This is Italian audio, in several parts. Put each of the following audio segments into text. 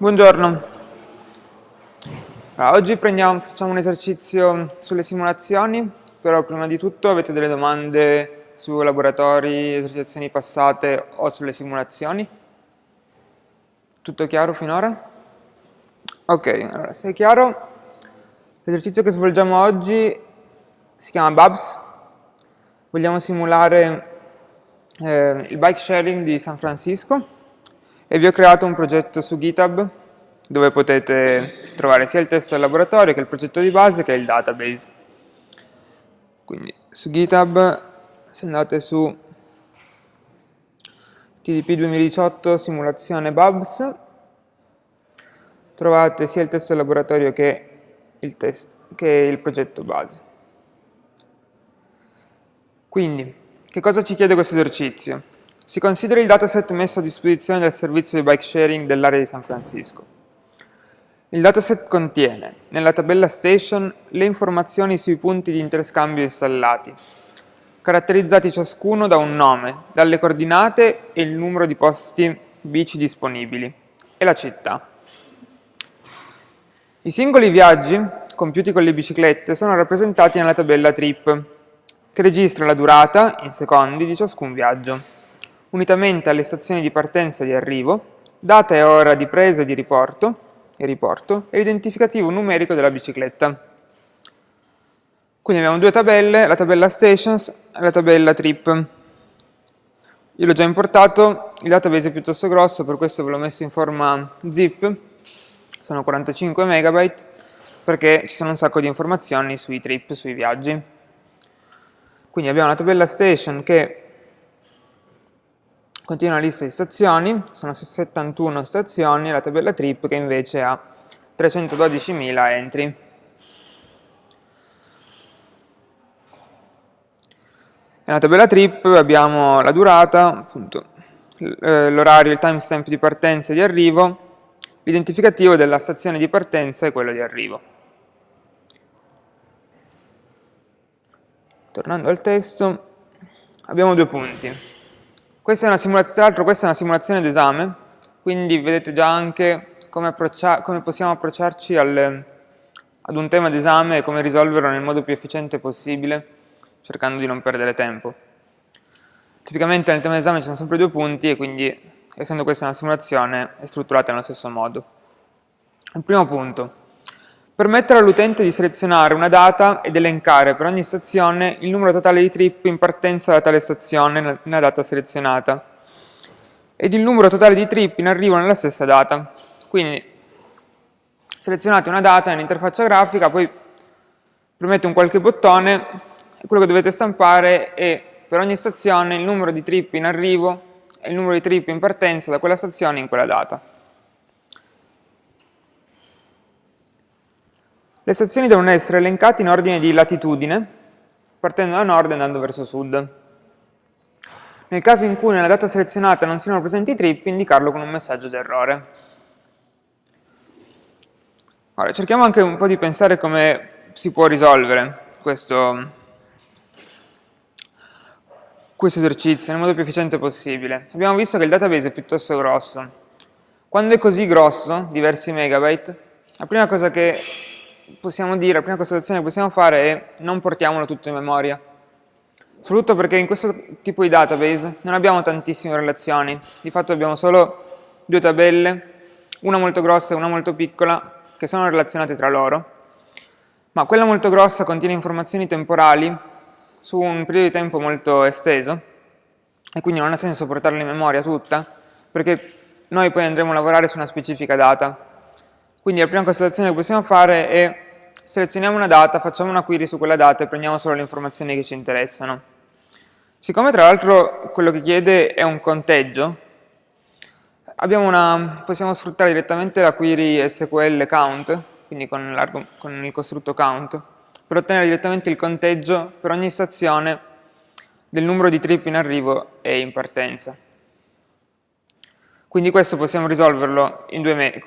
Buongiorno. Allora, oggi prendiamo, facciamo un esercizio sulle simulazioni, però prima di tutto avete delle domande su laboratori, esercitazioni passate o sulle simulazioni? Tutto chiaro finora? Ok, allora se è chiaro, l'esercizio che svolgiamo oggi si chiama Babs. Vogliamo simulare eh, il bike sharing di San Francisco e vi ho creato un progetto su GitHub dove potete trovare sia il testo del laboratorio che il progetto di base che il database. Quindi su GitHub se andate su TDP 2018 simulazione Babs trovate sia il testo del laboratorio che il, che il progetto base. Quindi, che cosa ci chiede questo esercizio? Si consideri il dataset messo a disposizione del servizio di bike sharing dell'area di San Francisco. Il dataset contiene, nella tabella station, le informazioni sui punti di interscambio installati, caratterizzati ciascuno da un nome, dalle coordinate e il numero di posti bici disponibili, e la città. I singoli viaggi, compiuti con le biciclette, sono rappresentati nella tabella trip, che registra la durata, in secondi, di ciascun viaggio unitamente alle stazioni di partenza e di arrivo, data e ora di presa e di riporto, e riporto e l'identificativo numerico della bicicletta. Quindi abbiamo due tabelle, la tabella stations e la tabella trip. Io l'ho già importato, il database è piuttosto grosso, per questo ve l'ho messo in forma zip, sono 45 MB, perché ci sono un sacco di informazioni sui trip, sui viaggi. Quindi abbiamo la tabella station che Continua la lista di stazioni, sono 71 stazioni, la tabella trip che invece ha 312.000 entry. Nella tabella trip abbiamo la durata, eh, l'orario, il timestamp di partenza e di arrivo, l'identificativo della stazione di partenza e quello di arrivo. Tornando al testo, abbiamo due punti. Questa è una tra l'altro questa è una simulazione d'esame, quindi vedete già anche come, come possiamo approcciarci al, ad un tema d'esame e come risolverlo nel modo più efficiente possibile, cercando di non perdere tempo. Tipicamente nel tema d'esame ci sono sempre due punti e quindi, essendo questa una simulazione, è strutturata nello stesso modo. Il primo punto. Permettere all'utente di selezionare una data ed elencare per ogni stazione il numero totale di trip in partenza da tale stazione nella data selezionata ed il numero totale di trip in arrivo nella stessa data. Quindi selezionate una data nell'interfaccia grafica, poi premete un qualche bottone e quello che dovete stampare è per ogni stazione il numero di trip in arrivo e il numero di trip in partenza da quella stazione in quella data. Le stazioni devono essere elencate in ordine di latitudine, partendo da nord e andando verso sud. Nel caso in cui nella data selezionata non siano presenti i trip, indicarlo con un messaggio d'errore. Ora, cerchiamo anche un po' di pensare come si può risolvere questo, questo esercizio nel modo più efficiente possibile. Abbiamo visto che il database è piuttosto grosso. Quando è così grosso, diversi megabyte, la prima cosa che possiamo dire, la prima constatazione che possiamo fare è non portiamolo tutto in memoria. Soprattutto perché in questo tipo di database non abbiamo tantissime relazioni, di fatto abbiamo solo due tabelle, una molto grossa e una molto piccola, che sono relazionate tra loro, ma quella molto grossa contiene informazioni temporali su un periodo di tempo molto esteso, e quindi non ha senso portarla in memoria tutta, perché noi poi andremo a lavorare su una specifica data, quindi la prima constatazione che possiamo fare è selezioniamo una data, facciamo una query su quella data e prendiamo solo le informazioni che ci interessano. Siccome tra l'altro quello che chiede è un conteggio, una, possiamo sfruttare direttamente la query SQL count, quindi con, con il costrutto count, per ottenere direttamente il conteggio per ogni stazione del numero di trip in arrivo e in partenza. Quindi questo possiamo risolverlo in due,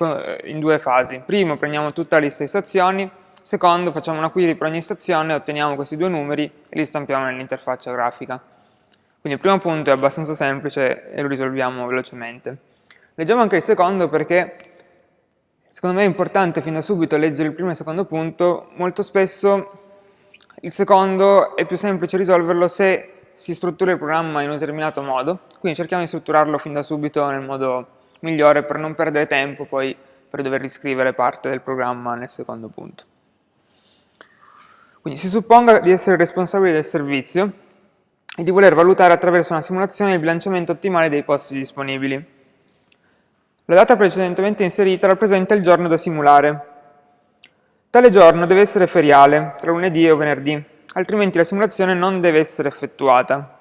in due, fasi. Primo prendiamo tutta la lista di stazioni, secondo facciamo una query per ogni stazione, otteniamo questi due numeri e li stampiamo nell'interfaccia grafica. Quindi il primo punto è abbastanza semplice e lo risolviamo velocemente. Leggiamo anche il secondo perché secondo me è importante fin da subito leggere il primo e il secondo punto, molto spesso il secondo è più semplice risolverlo se si struttura il programma in un determinato modo, quindi cerchiamo di strutturarlo fin da subito nel modo migliore per non perdere tempo poi per dover riscrivere parte del programma nel secondo punto. Quindi si supponga di essere responsabili del servizio e di voler valutare attraverso una simulazione il bilanciamento ottimale dei posti disponibili. La data precedentemente inserita rappresenta il giorno da simulare. Tale giorno deve essere feriale, tra lunedì e venerdì, altrimenti la simulazione non deve essere effettuata.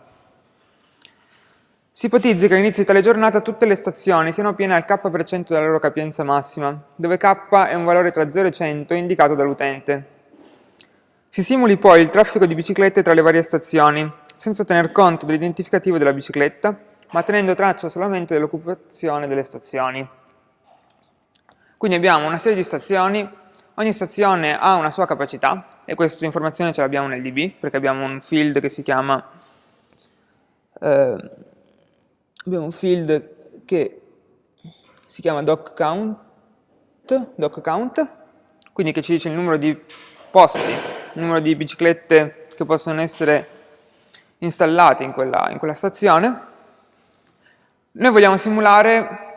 Si ipotizzi che all'inizio di tale giornata tutte le stazioni siano piene al k% della loro capienza massima, dove k è un valore tra 0 e 100 indicato dall'utente. Si simuli poi il traffico di biciclette tra le varie stazioni, senza tener conto dell'identificativo della bicicletta, ma tenendo traccia solamente dell'occupazione delle stazioni. Quindi abbiamo una serie di stazioni, ogni stazione ha una sua capacità, e questa informazione ce l'abbiamo nel DB, perché abbiamo un field che si chiama, eh, abbiamo un field che si chiama doc_count, doc_count, quindi che ci dice il numero di posti, il numero di biciclette che possono essere installate in quella, in quella stazione, noi vogliamo simulare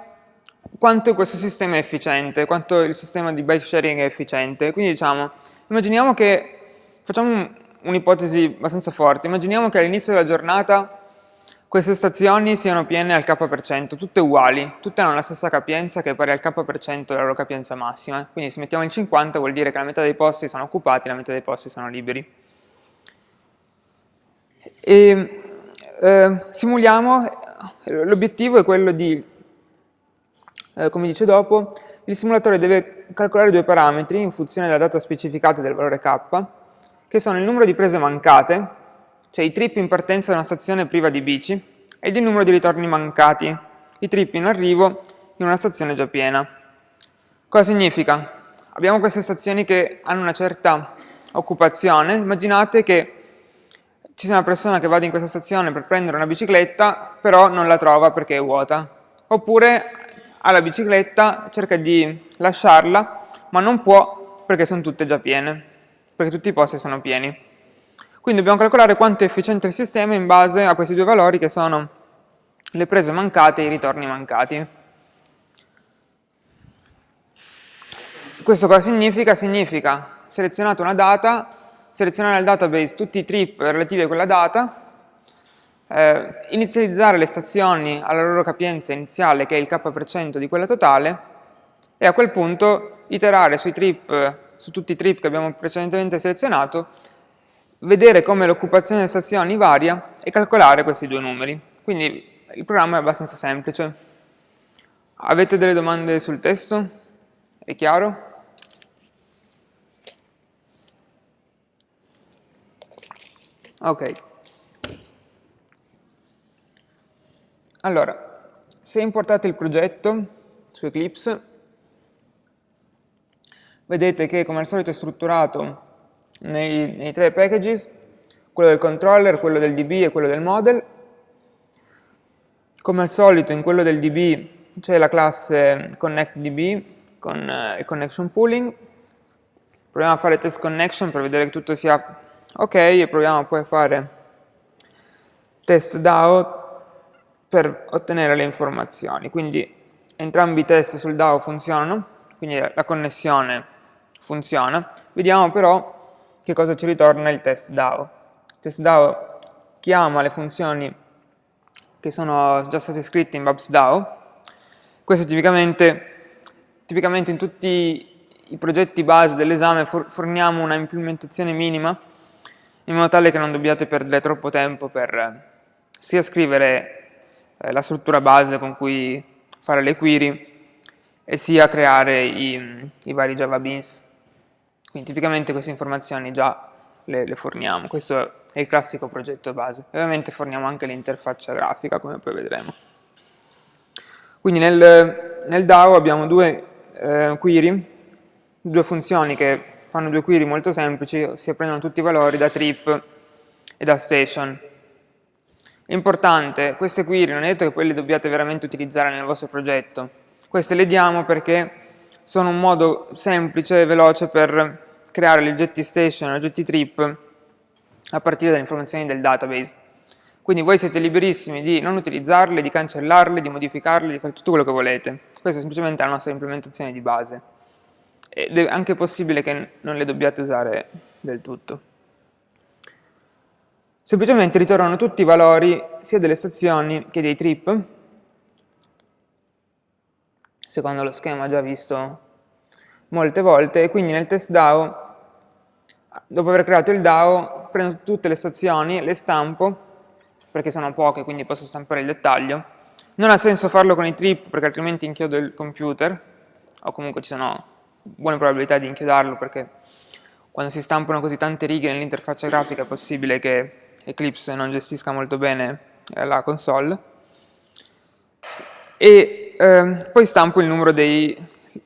quanto questo sistema è efficiente, quanto il sistema di bike sharing è efficiente. Quindi diciamo, immaginiamo che, facciamo un'ipotesi abbastanza forte, immaginiamo che all'inizio della giornata queste stazioni siano piene al k%, tutte uguali, tutte hanno la stessa capienza che è pari al k% della loro capienza massima. Quindi se mettiamo il 50 vuol dire che la metà dei posti sono occupati e la metà dei posti sono liberi. E, eh, simuliamo L'obiettivo è quello di, eh, come dice dopo, il simulatore deve calcolare due parametri in funzione della data specificata del valore k, che sono il numero di prese mancate, cioè i trip in partenza da una stazione priva di bici, ed il numero di ritorni mancati, i trip in arrivo in una stazione già piena. Cosa significa? Abbiamo queste stazioni che hanno una certa occupazione, immaginate che ci sia una persona che vada in questa stazione per prendere una bicicletta, però non la trova perché è vuota. Oppure ha la bicicletta, cerca di lasciarla, ma non può perché sono tutte già piene, perché tutti i posti sono pieni. Quindi dobbiamo calcolare quanto è efficiente il sistema in base a questi due valori che sono le prese mancate e i ritorni mancati. Questo cosa significa? Significa selezionate una data selezionare nel database tutti i trip relativi a quella data, eh, inizializzare le stazioni alla loro capienza iniziale, che è il k% di quella totale, e a quel punto iterare sui trip, su tutti i trip che abbiamo precedentemente selezionato, vedere come l'occupazione delle stazioni varia e calcolare questi due numeri. Quindi il programma è abbastanza semplice. Avete delle domande sul testo? È chiaro? Ok. Allora, se importate il progetto su Eclipse, vedete che come al solito è strutturato nei, nei tre packages, quello del controller, quello del DB e quello del model. Come al solito in quello del DB c'è la classe ConnectDB con eh, il connection pooling. Proviamo a fare test connection per vedere che tutto sia ok e proviamo poi a fare test DAO per ottenere le informazioni. Quindi entrambi i test sul DAO funzionano quindi la connessione funziona. Vediamo però che cosa ci ritorna il test DAO. Il test DAO chiama le funzioni che sono già state scritte in Babs DAO. Questo tipicamente, tipicamente in tutti i progetti base dell'esame forniamo una implementazione minima in modo tale che non dobbiate perdere troppo tempo per eh, sia scrivere eh, la struttura base con cui fare le query e sia creare i, i vari Java Beans. Quindi tipicamente queste informazioni già le, le, forniamo, questo è il classico progetto base. ovviamente forniamo anche l'interfaccia grafica, come poi vedremo. Quindi nel, nel DAO abbiamo due eh, query, due funzioni che fanno due query molto semplici, si prendono tutti i valori da trip e da station. Importante, queste query non è detto che poi le dobbiate veramente utilizzare nel vostro progetto, queste le diamo perché sono un modo semplice e veloce per creare gli oggetti station gli oggetti trip a partire dalle informazioni del database. Quindi voi siete liberissimi di non utilizzarle, di cancellarle, di modificarle, di fare tutto quello che volete. Questa è semplicemente la nostra implementazione di base. Ed è anche possibile che non le dobbiate usare del tutto. Semplicemente ritornano tutti i valori sia delle stazioni che dei trip, secondo lo schema già visto molte volte, e quindi nel test DAO, dopo aver creato il DAO, prendo tutte le stazioni, le stampo, perché sono poche, quindi posso stampare il dettaglio. Non ha senso farlo con i trip, perché altrimenti inchiodo il computer, o comunque ci sono buone probabilità di inchiodarlo, perché quando si stampano così tante righe nell'interfaccia grafica è possibile che Eclipse non gestisca molto bene eh, la console. E eh, poi stampo il numero dei,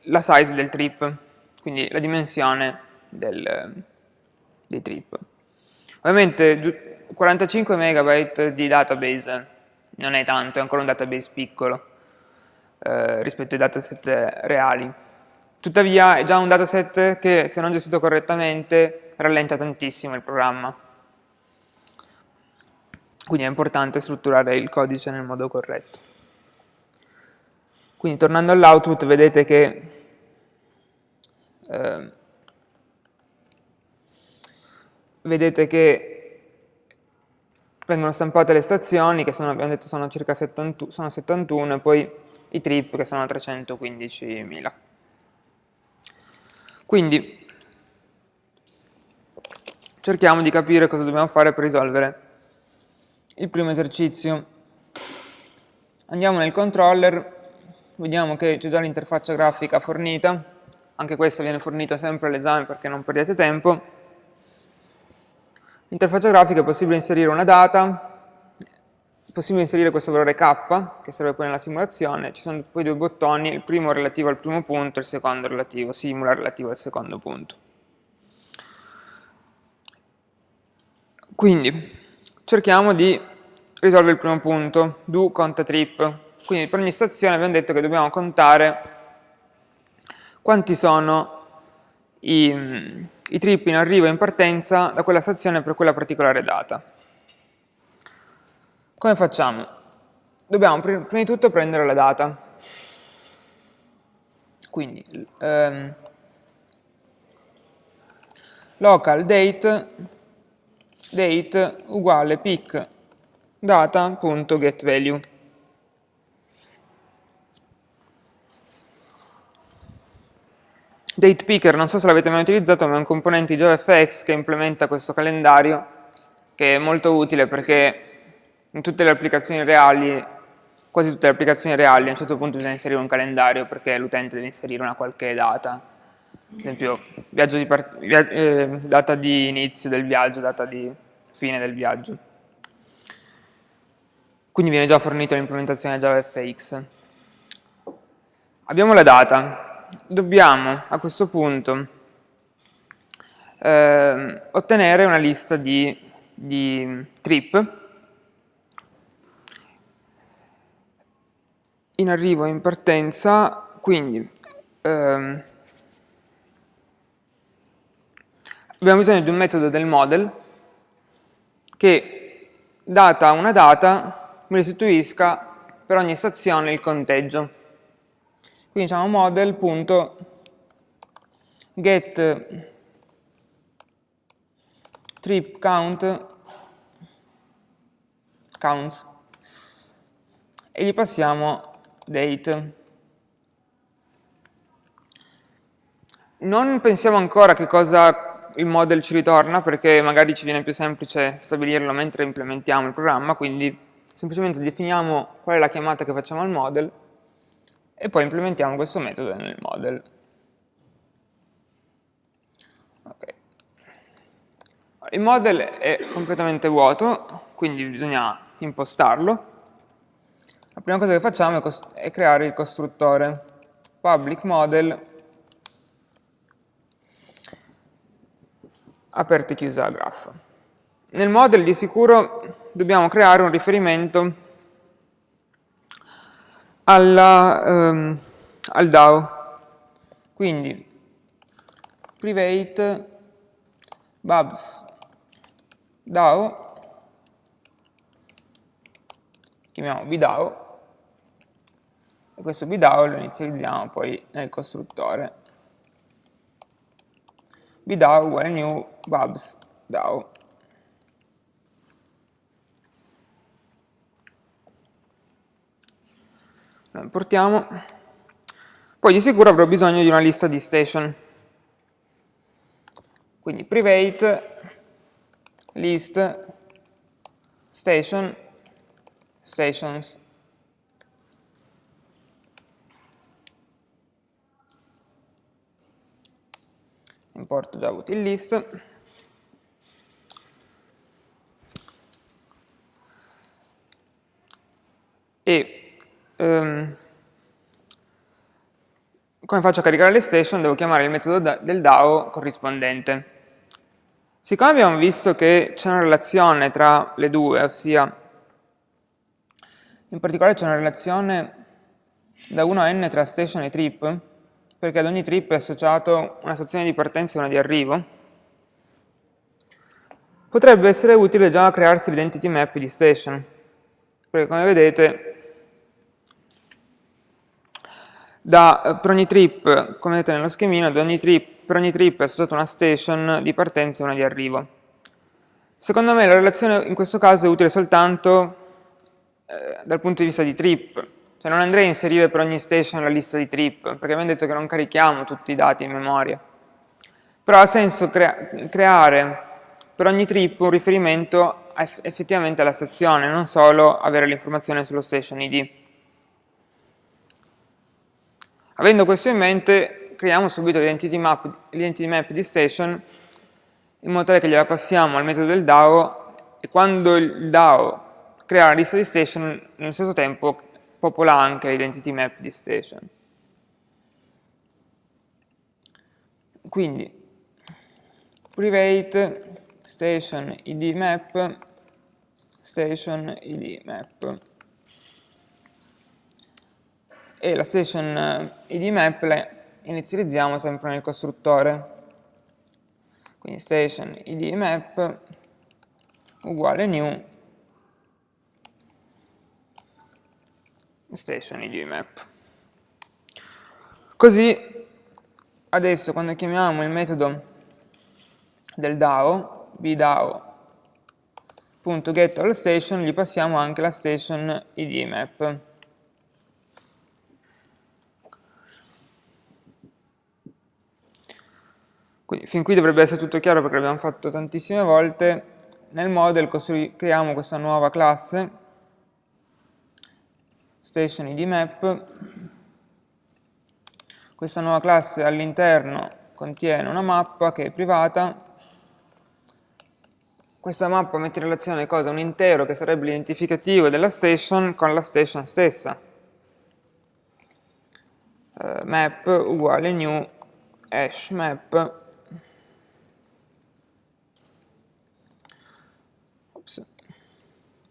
la size del trip, quindi la dimensione del, dei trip. Ovviamente 45 MB di database non è tanto, è ancora un database piccolo eh, rispetto ai dataset reali. Tuttavia è già un dataset che se non gestito correttamente rallenta tantissimo il programma. Quindi è importante strutturare il codice nel modo corretto. Quindi tornando all'output vedete che eh, vedete che vengono stampate le stazioni, che sono, abbiamo detto sono circa 70, sono 71, e poi i trip che sono 315.000. Quindi cerchiamo di capire cosa dobbiamo fare per risolvere il primo esercizio. Andiamo nel controller, vediamo che c'è già l'interfaccia grafica fornita, anche questa viene fornita sempre all'esame perché non perdete tempo. L'interfaccia grafica è possibile inserire una data, è possibile inserire questo valore k, che serve poi nella simulazione, ci sono poi due bottoni, il primo relativo al primo punto, il secondo relativo, simula relativo al secondo punto. Quindi, cerchiamo di risolvere il primo punto, do conta trip. Quindi per ogni stazione abbiamo detto che dobbiamo contare quanti sono i, i trip in arrivo e in partenza da quella stazione per quella particolare data. Come facciamo? Dobbiamo prima di tutto prendere la data. Quindi ehm, local date, date uguale pick data.getValue. Date Picker, non so se l'avete mai utilizzato, ma è un componente di JavaFX che implementa questo calendario, che è molto utile perché in tutte le applicazioni reali, quasi tutte le applicazioni reali, a un certo punto bisogna inserire un calendario perché l'utente deve inserire una qualche data. Ad esempio, di via eh, data di inizio del viaggio, data di fine del viaggio. Quindi viene già fornito l'implementazione JavaFX. Abbiamo la data, dobbiamo a questo punto eh, ottenere una lista di, di, trip in arrivo e in partenza, quindi ehm, abbiamo bisogno di un metodo del model che data una data mi restituisca per ogni stazione il conteggio. Quindi diciamo model.get trip count counts e gli passiamo date. Non pensiamo ancora che cosa il model ci ritorna perché magari ci viene più semplice stabilirlo mentre implementiamo il programma, quindi semplicemente definiamo qual è la chiamata che facciamo al model e poi implementiamo questo metodo nel model. Okay. Il model è completamente vuoto, quindi bisogna impostarlo. La prima cosa che facciamo è, è creare il costruttore public model aperta e chiusa la graph. Nel model di sicuro dobbiamo creare un riferimento alla, um, al DAO. Quindi private babs DAO, chiamiamo bDAO, e questo bDAO lo inizializziamo poi nel costruttore. bDAO uguale new babs DAO. Lo importiamo. Poi di sicuro avrò bisogno di una lista di station. Quindi private list station stations importo già util list e um, come faccio a caricare le station? Devo chiamare il metodo del DAO corrispondente. Siccome abbiamo visto che c'è una relazione tra le due, ossia in particolare c'è una relazione da 1 a n tra station e trip, perché ad ogni trip è associato una stazione di partenza e una di arrivo, potrebbe essere utile già crearsi l'identity map di station, perché come vedete da, per ogni trip, come vedete nello schemino, ogni trip per ogni trip è associata una station di partenza e una di arrivo. Secondo me la relazione in questo caso è utile soltanto eh, dal punto di vista di trip, cioè non andrei a inserire per ogni station la lista di trip, perché abbiamo detto che non carichiamo tutti i dati in memoria. Però ha senso crea creare per ogni trip un riferimento eff effettivamente alla stazione, non solo avere l'informazione sullo station ID. Avendo questo in mente, creiamo subito l'identity map, map, di station in modo tale che gliela passiamo al metodo del DAO e quando il DAO crea la lista di station, nello stesso tempo popola anche l'identity map di station. Quindi, private station id map station id map e la station id map inizializziamo sempre nel costruttore. Quindi station id map uguale new station id map. Così adesso quando chiamiamo il metodo del DAO, bDAO.getAllStation, gli passiamo anche la station id map. Quindi fin qui dovrebbe essere tutto chiaro perché l'abbiamo fatto tantissime volte. Nel model creiamo questa nuova classe, station id map. Questa nuova classe all'interno contiene una mappa che è privata. Questa mappa mette in relazione cosa? Un intero che sarebbe l'identificativo della station con la station stessa. Uh, map uguale new hash map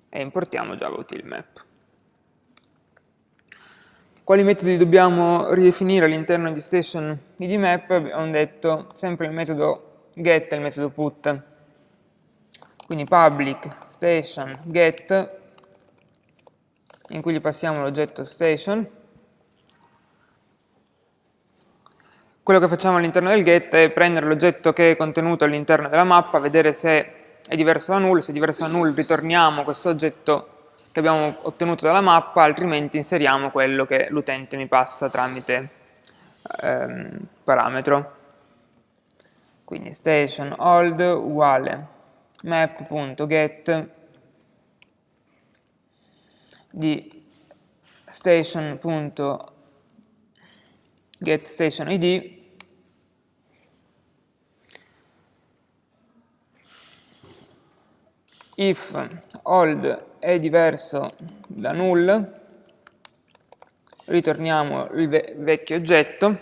e importiamo Java Util Map. Quali metodi dobbiamo ridefinire all'interno di station id map? Abbiamo detto sempre il metodo get e il metodo put. Quindi public station get in cui gli passiamo l'oggetto station. Quello che facciamo all'interno del get è prendere l'oggetto che è contenuto all'interno della mappa, vedere se è diverso da null, se è diverso da null ritorniamo questo oggetto che abbiamo ottenuto dalla mappa, altrimenti inseriamo quello che l'utente mi passa tramite ehm, parametro. Quindi station hold uguale map.get di station.getStationID if old è diverso da null, ritorniamo il ve vecchio oggetto,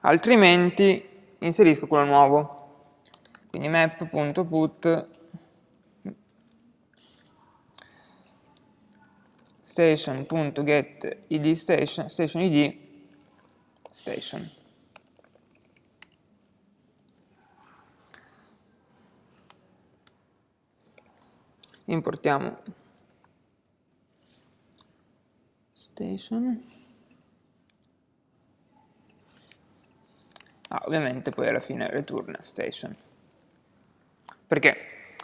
altrimenti inserisco quello nuovo. Quindi map.put station.get id station, station id station. Importiamo station ah, ovviamente poi alla fine return station. Perché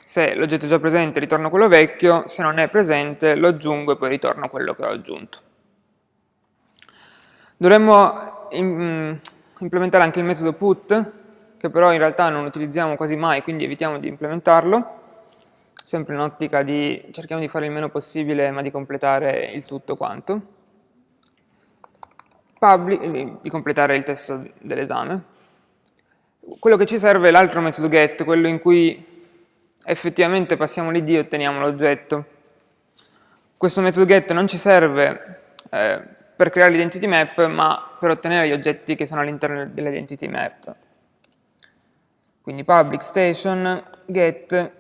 se l'oggetto è già presente ritorno quello vecchio, se non è presente lo aggiungo e poi ritorno quello che ho aggiunto. Dovremmo mm, implementare anche il metodo put, che però in realtà non utilizziamo quasi mai, quindi evitiamo di implementarlo, sempre in ottica di cerchiamo di fare il meno possibile ma di completare il tutto quanto, Public, di completare il testo dell'esame. Quello che ci serve è l'altro metodo get, quello in cui effettivamente passiamo l'id e otteniamo l'oggetto. Questo metodo get non ci serve eh, per creare l'identity map, ma per ottenere gli oggetti che sono all'interno dell'identity map. Quindi public station get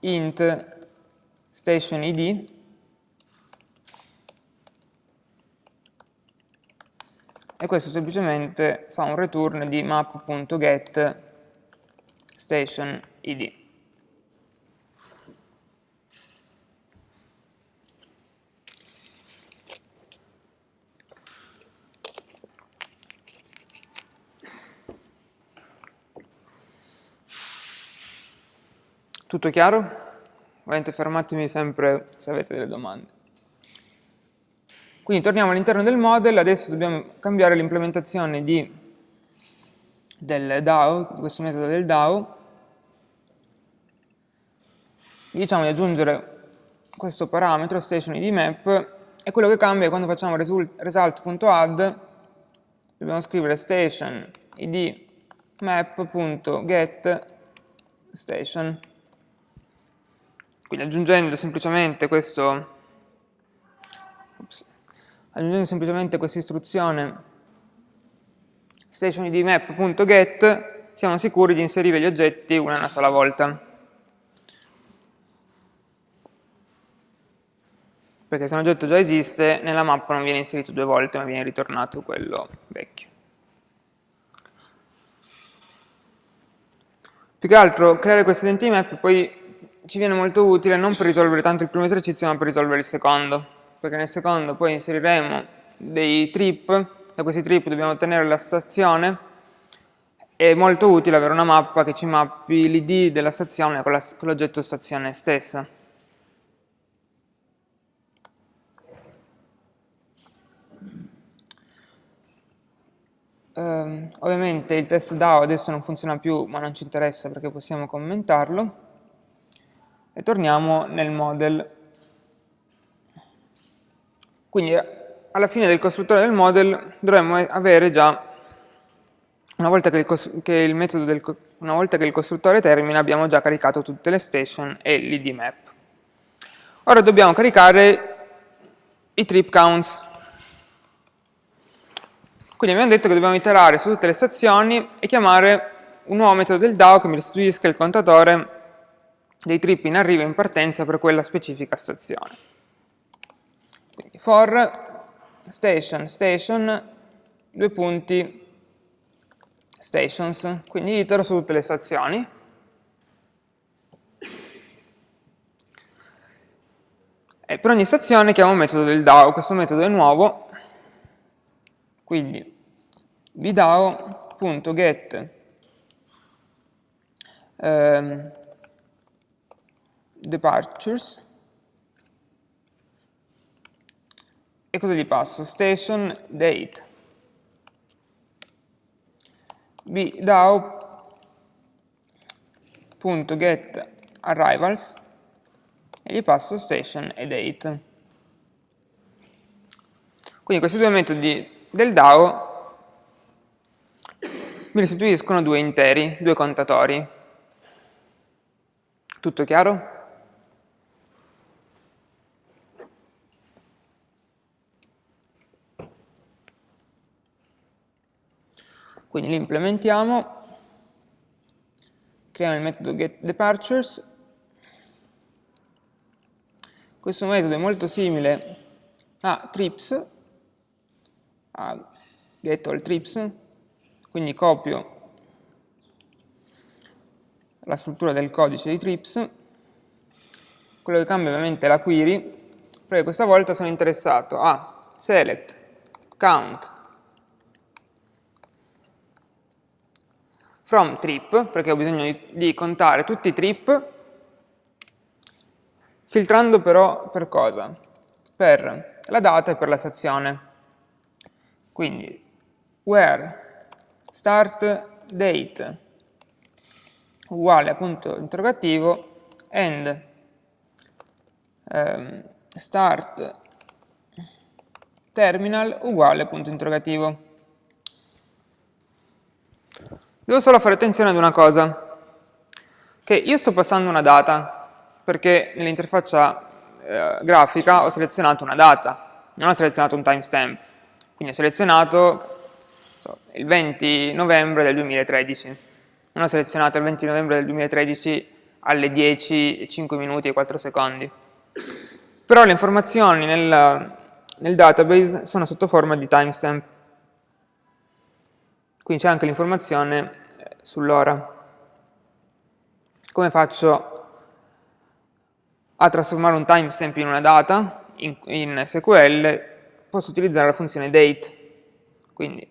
int station id e questo semplicemente fa un return di map.get station id. Tutto chiaro? Ovviamente fermatemi sempre se avete delle domande. Quindi torniamo all'interno del model, adesso dobbiamo cambiare l'implementazione del DAO, di questo metodo del DAO. Diciamo di aggiungere questo parametro, station id map, e quello che cambia è quando facciamo result.add, dobbiamo scrivere station id map.get station. Quindi aggiungendo semplicemente questo aggiungendo semplicemente questa istruzione stationidmap.get siamo sicuri di inserire gli oggetti una, una sola volta. Perché se un oggetto già esiste, nella mappa non viene inserito due volte, ma viene ritornato quello vecchio. Più che altro, creare queste identity map poi ci viene molto utile non per risolvere tanto il primo esercizio, ma per risolvere il secondo perché nel secondo poi inseriremo dei trip, da questi trip dobbiamo ottenere la stazione, è molto utile avere una mappa che ci mappi l'id della stazione con l'oggetto stazione stessa. Um, ovviamente il test DAO adesso non funziona più, ma non ci interessa perché possiamo commentarlo. E torniamo nel model quindi alla fine del costruttore del model dovremmo avere già, una volta che il, che il del, una volta che il costruttore termina, abbiamo già caricato tutte le station e l'id map. Ora dobbiamo caricare i trip counts. Quindi abbiamo detto che dobbiamo iterare su tutte le stazioni e chiamare un nuovo metodo del DAO che mi restituisca il contatore dei trip in arrivo e in partenza per quella specifica stazione. Quindi for station, station, due punti, stations, quindi itero su tutte le stazioni. E per ogni stazione chiamo un metodo del DAO, questo metodo è nuovo, quindi bdao.get um, departures e cosa gli passo? Station date bdao.get arrivals e gli passo station e date. Quindi questi due metodi del DAO mi restituiscono due interi, due contatori. Tutto chiaro? Quindi li implementiamo, creiamo il metodo getDepartures. Questo metodo è molto simile a trips, a getAllTrips, quindi copio la struttura del codice di trips, quello che cambia ovviamente è la query, perché questa volta sono interessato a select count from trip, perché ho bisogno di, di contare tutti i trip, filtrando però per cosa? Per la data e per la stazione. Quindi, where start date uguale a punto interrogativo and um, start terminal uguale punto interrogativo. Devo solo fare attenzione ad una cosa, che io sto passando una data, perché nell'interfaccia eh, grafica ho selezionato una data, non ho selezionato un timestamp, quindi ho selezionato so, il 20 novembre del 2013, non ho selezionato il 20 novembre del 2013 alle 10, 5 minuti e 4 secondi. Però le informazioni nel, nel database sono sotto forma di timestamp. Quindi c'è anche l'informazione eh, sull'ora. Come faccio a trasformare un timestamp in una data in, in SQL? Posso utilizzare la funzione date. Quindi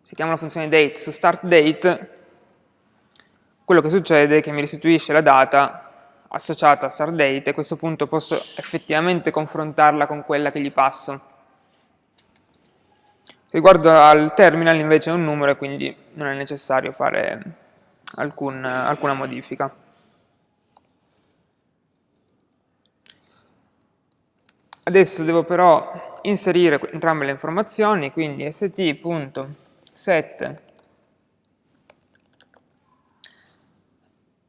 si chiama la funzione date su start date, quello che succede è che mi restituisce la data associata a start date e a questo punto posso effettivamente confrontarla con quella che gli passo. Riguardo al terminal invece è un numero e quindi non è necessario fare alcun, alcuna modifica. Adesso devo però inserire entrambe le informazioni, quindi st.set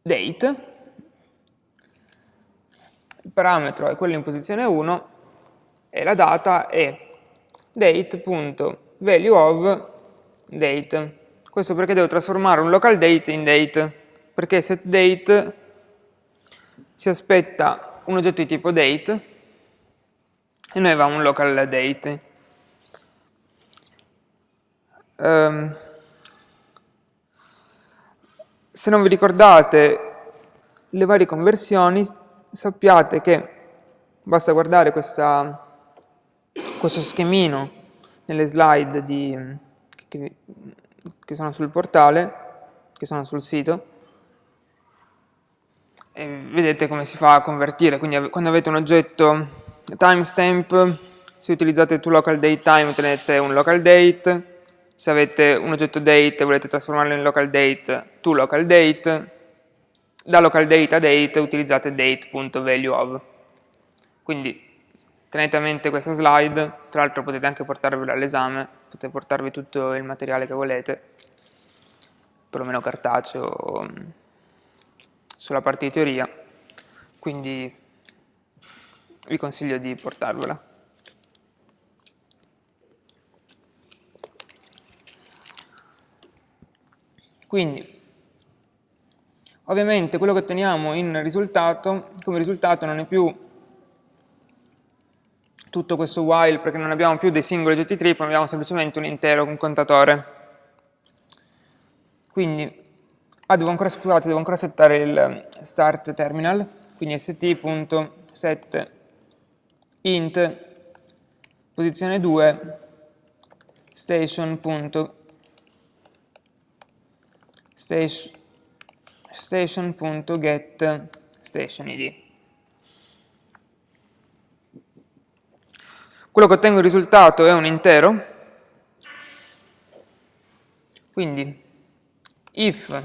date, il parametro è quello in posizione 1 e la data è date.set value of date. Questo perché devo trasformare un local date in date, perché setDate si aspetta un oggetto di tipo date e noi avevamo un local date. Um, se non vi ricordate le varie conversioni, sappiate che basta guardare questa, questo schemino nelle slide di, che, che sono sul portale, che sono sul sito, e vedete come si fa a convertire, quindi quando avete un oggetto timestamp, se utilizzate toLocalDateTime ottenete un localDate, se avete un oggetto date e volete trasformarlo in localDate, toLocalDate, da localDate a date utilizzate date.valueOf. Quindi Tenete a mente questa slide, tra l'altro potete anche portarvela all'esame, potete portarvi tutto il materiale che volete, perlomeno cartaceo, sulla parte di teoria, quindi vi consiglio di portarvela. Quindi, ovviamente quello che otteniamo in risultato, come risultato non è più tutto questo while perché non abbiamo più dei singoli oggetti trip, ma abbiamo semplicemente un intero, un contatore. Quindi, ah, devo ancora, scusate, devo ancora settare il start terminal, quindi st.set int posizione 2 station.get station, station id. Quello che ottengo il risultato è un intero, quindi if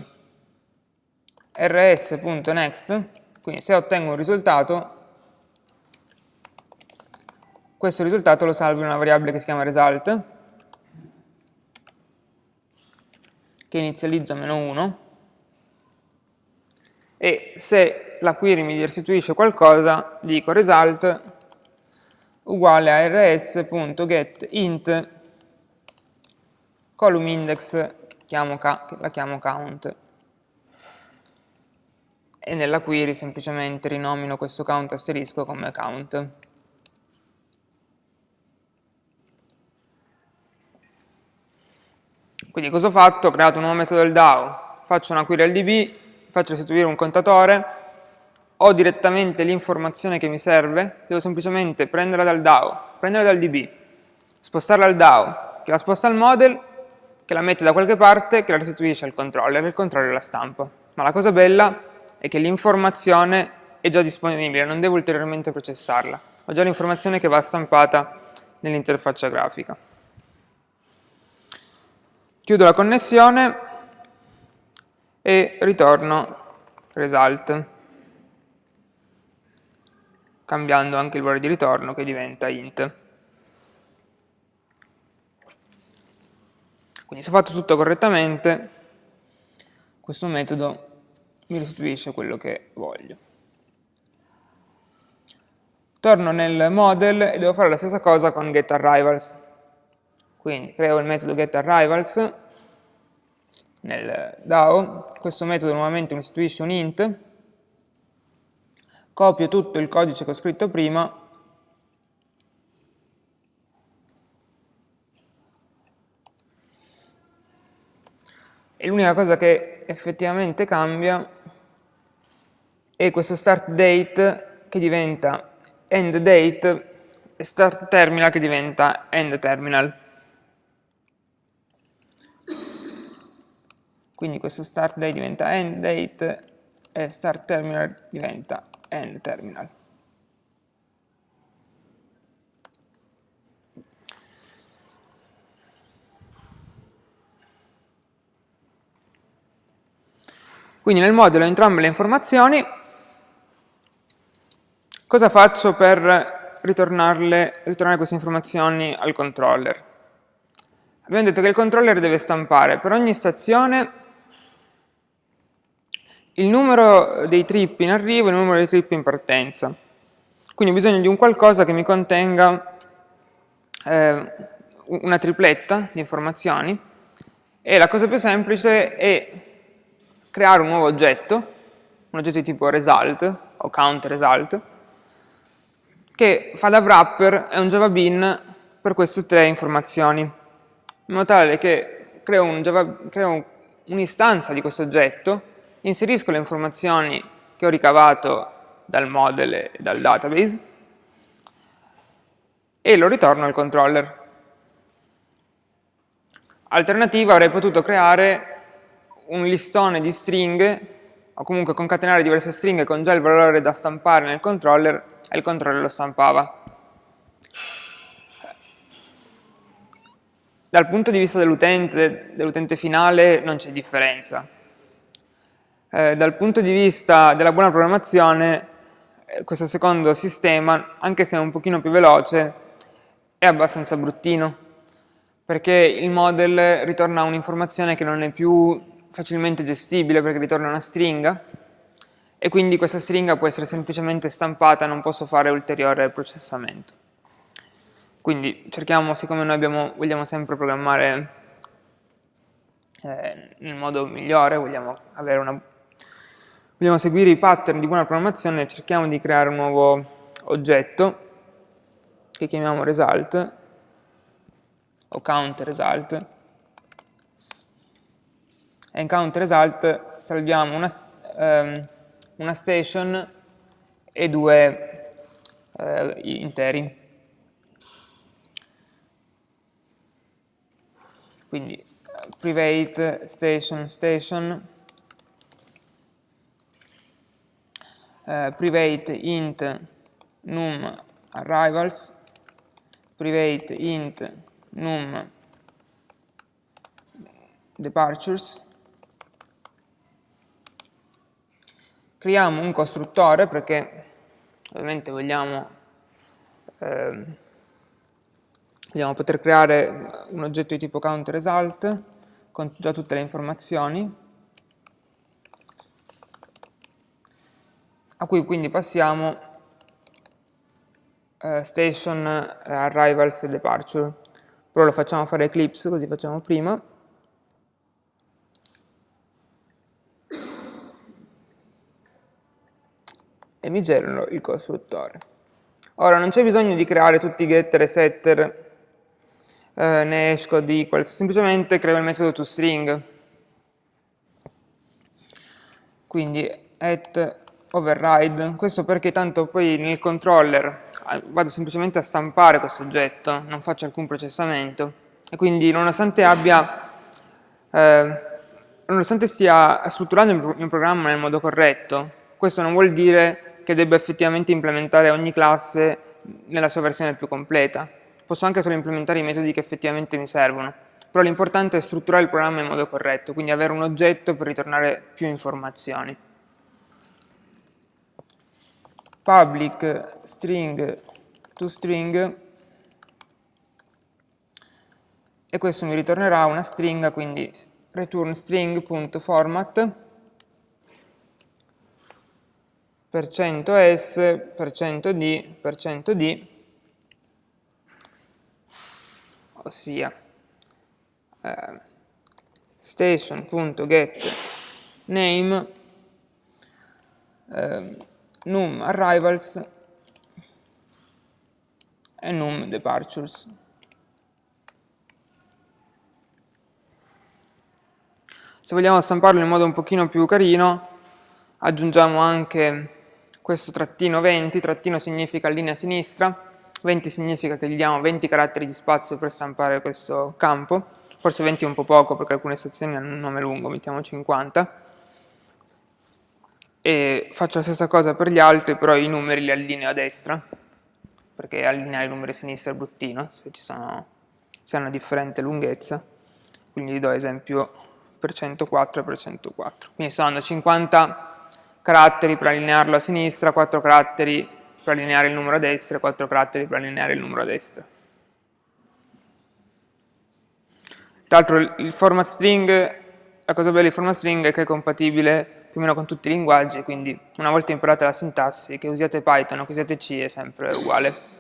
rs.next, quindi se ottengo un risultato, questo risultato lo salvo in una variabile che si chiama result, che inizializzo a meno 1, e se la query mi restituisce qualcosa, dico result uguale a rs.getInt column index chiamo la chiamo count e nella query semplicemente rinomino questo count asterisco come count. Quindi cosa ho fatto? Ho creato un nuovo metodo del DAO, faccio una query al DB, faccio restituire un contatore, ho direttamente l'informazione che mi serve, devo semplicemente prenderla dal DAO, prenderla dal DB, spostarla al DAO, che la sposta al model, che la mette da qualche parte, che la restituisce al controller, e il controller la stampa. Ma la cosa bella è che l'informazione è già disponibile, non devo ulteriormente processarla. Ho già l'informazione che va stampata nell'interfaccia grafica. Chiudo la connessione e ritorno result, cambiando anche il valore di ritorno che diventa int. Quindi se ho fatto tutto correttamente, questo metodo mi restituisce quello che voglio. Torno nel model e devo fare la stessa cosa con getArrivals. Quindi creo il metodo getArrivals nel DAO, questo metodo nuovamente mi restituisce un int, copio tutto il codice che ho scritto prima e l'unica cosa che effettivamente cambia è questo start date che diventa end date e start terminal che diventa end terminal. Quindi questo start date diventa end date e start terminal diventa end terminal. Quindi nel modulo entrambe le informazioni, cosa faccio per ritornare queste informazioni al controller? Abbiamo detto che il controller deve stampare per ogni stazione il numero dei trip in arrivo e il numero dei trip in partenza. Quindi ho bisogno di un qualcosa che mi contenga eh, una tripletta di informazioni e la cosa più semplice è creare un nuovo oggetto, un oggetto di tipo result o count result, che fa da wrapper e un java bean per queste tre informazioni, in modo tale che creo un'istanza un di questo oggetto, inserisco le informazioni che ho ricavato dal model e dal database e lo ritorno al controller. Alternativa avrei potuto creare un listone di stringhe o comunque concatenare diverse stringhe con già il valore da stampare nel controller e il controller lo stampava. Dal punto di vista dell'utente, dell'utente finale, non c'è differenza. Eh, dal punto di vista della buona programmazione, eh, questo secondo sistema, anche se è un pochino più veloce, è abbastanza bruttino, perché il model ritorna un'informazione che non è più facilmente gestibile perché ritorna una stringa e quindi questa stringa può essere semplicemente stampata, non posso fare ulteriore processamento. Quindi cerchiamo, siccome noi abbiamo, vogliamo sempre programmare eh, nel modo migliore, vogliamo, una, vogliamo seguire i pattern di buona programmazione, cerchiamo di creare un nuovo oggetto che chiamiamo result o count result e in count result salviamo una, um, una station e due uh, interi. Quindi private station station uh, private int num arrivals. Private int num departures. Creiamo un costruttore perché ovviamente vogliamo, eh, vogliamo poter creare un oggetto di tipo countResult con già tutte le informazioni a cui quindi passiamo eh, station, eh, arrivals e departure però lo facciamo fare Eclipse così facciamo prima e mi generano il costruttore. Ora non c'è bisogno di creare tutti i getter e setter eh, né hashcode equals, semplicemente creo il metodo toString. Quindi at override, questo perché tanto poi nel controller ah, vado semplicemente a stampare questo oggetto, non faccio alcun processamento e quindi nonostante abbia eh, nonostante stia strutturando il mio programma nel modo corretto, questo non vuol dire che debba effettivamente implementare ogni classe nella sua versione più completa. Posso anche solo implementare i metodi che effettivamente mi servono, però l'importante è strutturare il programma in modo corretto, quindi avere un oggetto per ritornare più informazioni. Public string to string. E questo mi ritornerà una stringa, quindi return string.format %s, %d, %d, ossia eh, station.getName eh, num arrivals. E num departures. Se vogliamo stamparlo in modo un pochino più carino, aggiungiamo anche questo trattino 20, trattino significa linea sinistra, 20 significa che gli diamo 20 caratteri di spazio per stampare questo campo, forse 20 è un po' poco perché alcune sezioni hanno un nome lungo, mettiamo 50, e faccio la stessa cosa per gli altri, però i numeri li allineo a destra, perché allineare i numeri a sinistra è bruttino, se, sono, se hanno differente lunghezza, quindi gli do esempio per 104 e per 104. Quindi sto dando 50 caratteri per allinearlo a sinistra, 4 caratteri per allineare il numero a destra e 4 caratteri per allineare il numero a destra. Tra l'altro il format string, la cosa bella del format string è che è compatibile più o meno con tutti i linguaggi, quindi una volta imparate la sintassi, che usiate Python o che usiate C è sempre uguale.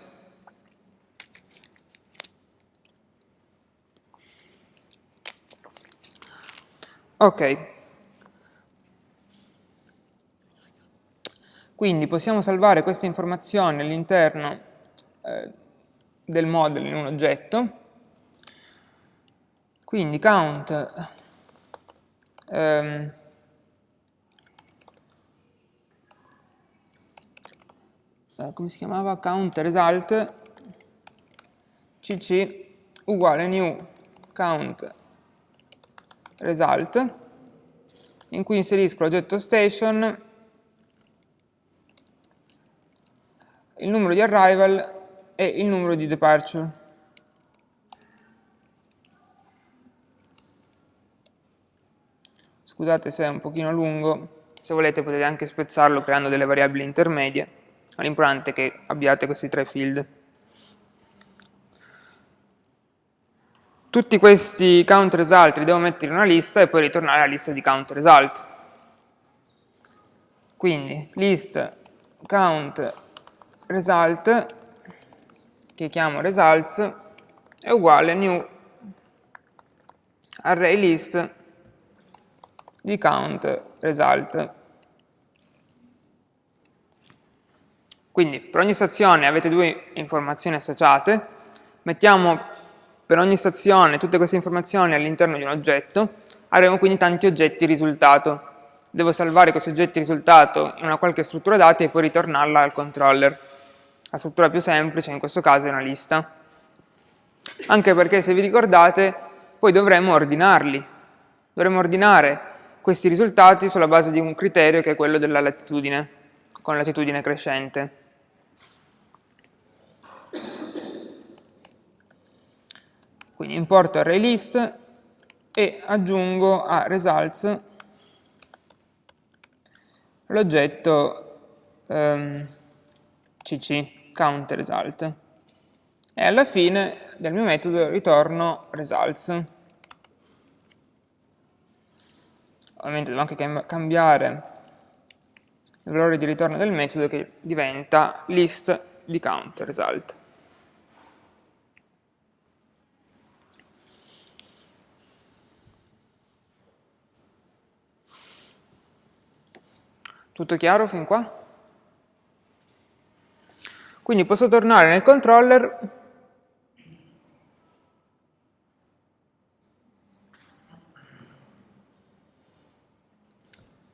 Ok. Quindi possiamo salvare queste informazioni all'interno eh, del model in un oggetto. Quindi count ehm, eh, come si chiamava? count result cc uguale new count result, in cui inserisco l'oggetto station, il numero di arrival e il numero di departure. Scusate se è un pochino lungo, se volete potete anche spezzarlo creando delle variabili intermedie, ma l'importante è che abbiate questi tre field. Tutti questi count result li devo mettere in una lista e poi ritornare alla lista di count result. Quindi list count result, che chiamo results, è uguale new array list di count result. Quindi per ogni stazione avete due informazioni associate, mettiamo per ogni stazione tutte queste informazioni all'interno di un oggetto, avremo quindi tanti oggetti risultato. Devo salvare questi oggetti risultato in una qualche struttura dati e poi ritornarla al controller. La struttura più semplice in questo caso è una lista. Anche perché se vi ricordate poi dovremmo ordinarli. Dovremmo ordinare questi risultati sulla base di un criterio che è quello della latitudine, con latitudine crescente. Quindi importo ArrayList e aggiungo a results l'oggetto um, cc count result e alla fine del mio metodo ritorno results. Ovviamente devo anche cambiare il valore di ritorno del metodo che diventa list di count result. Tutto chiaro fin qua? Quindi posso tornare nel controller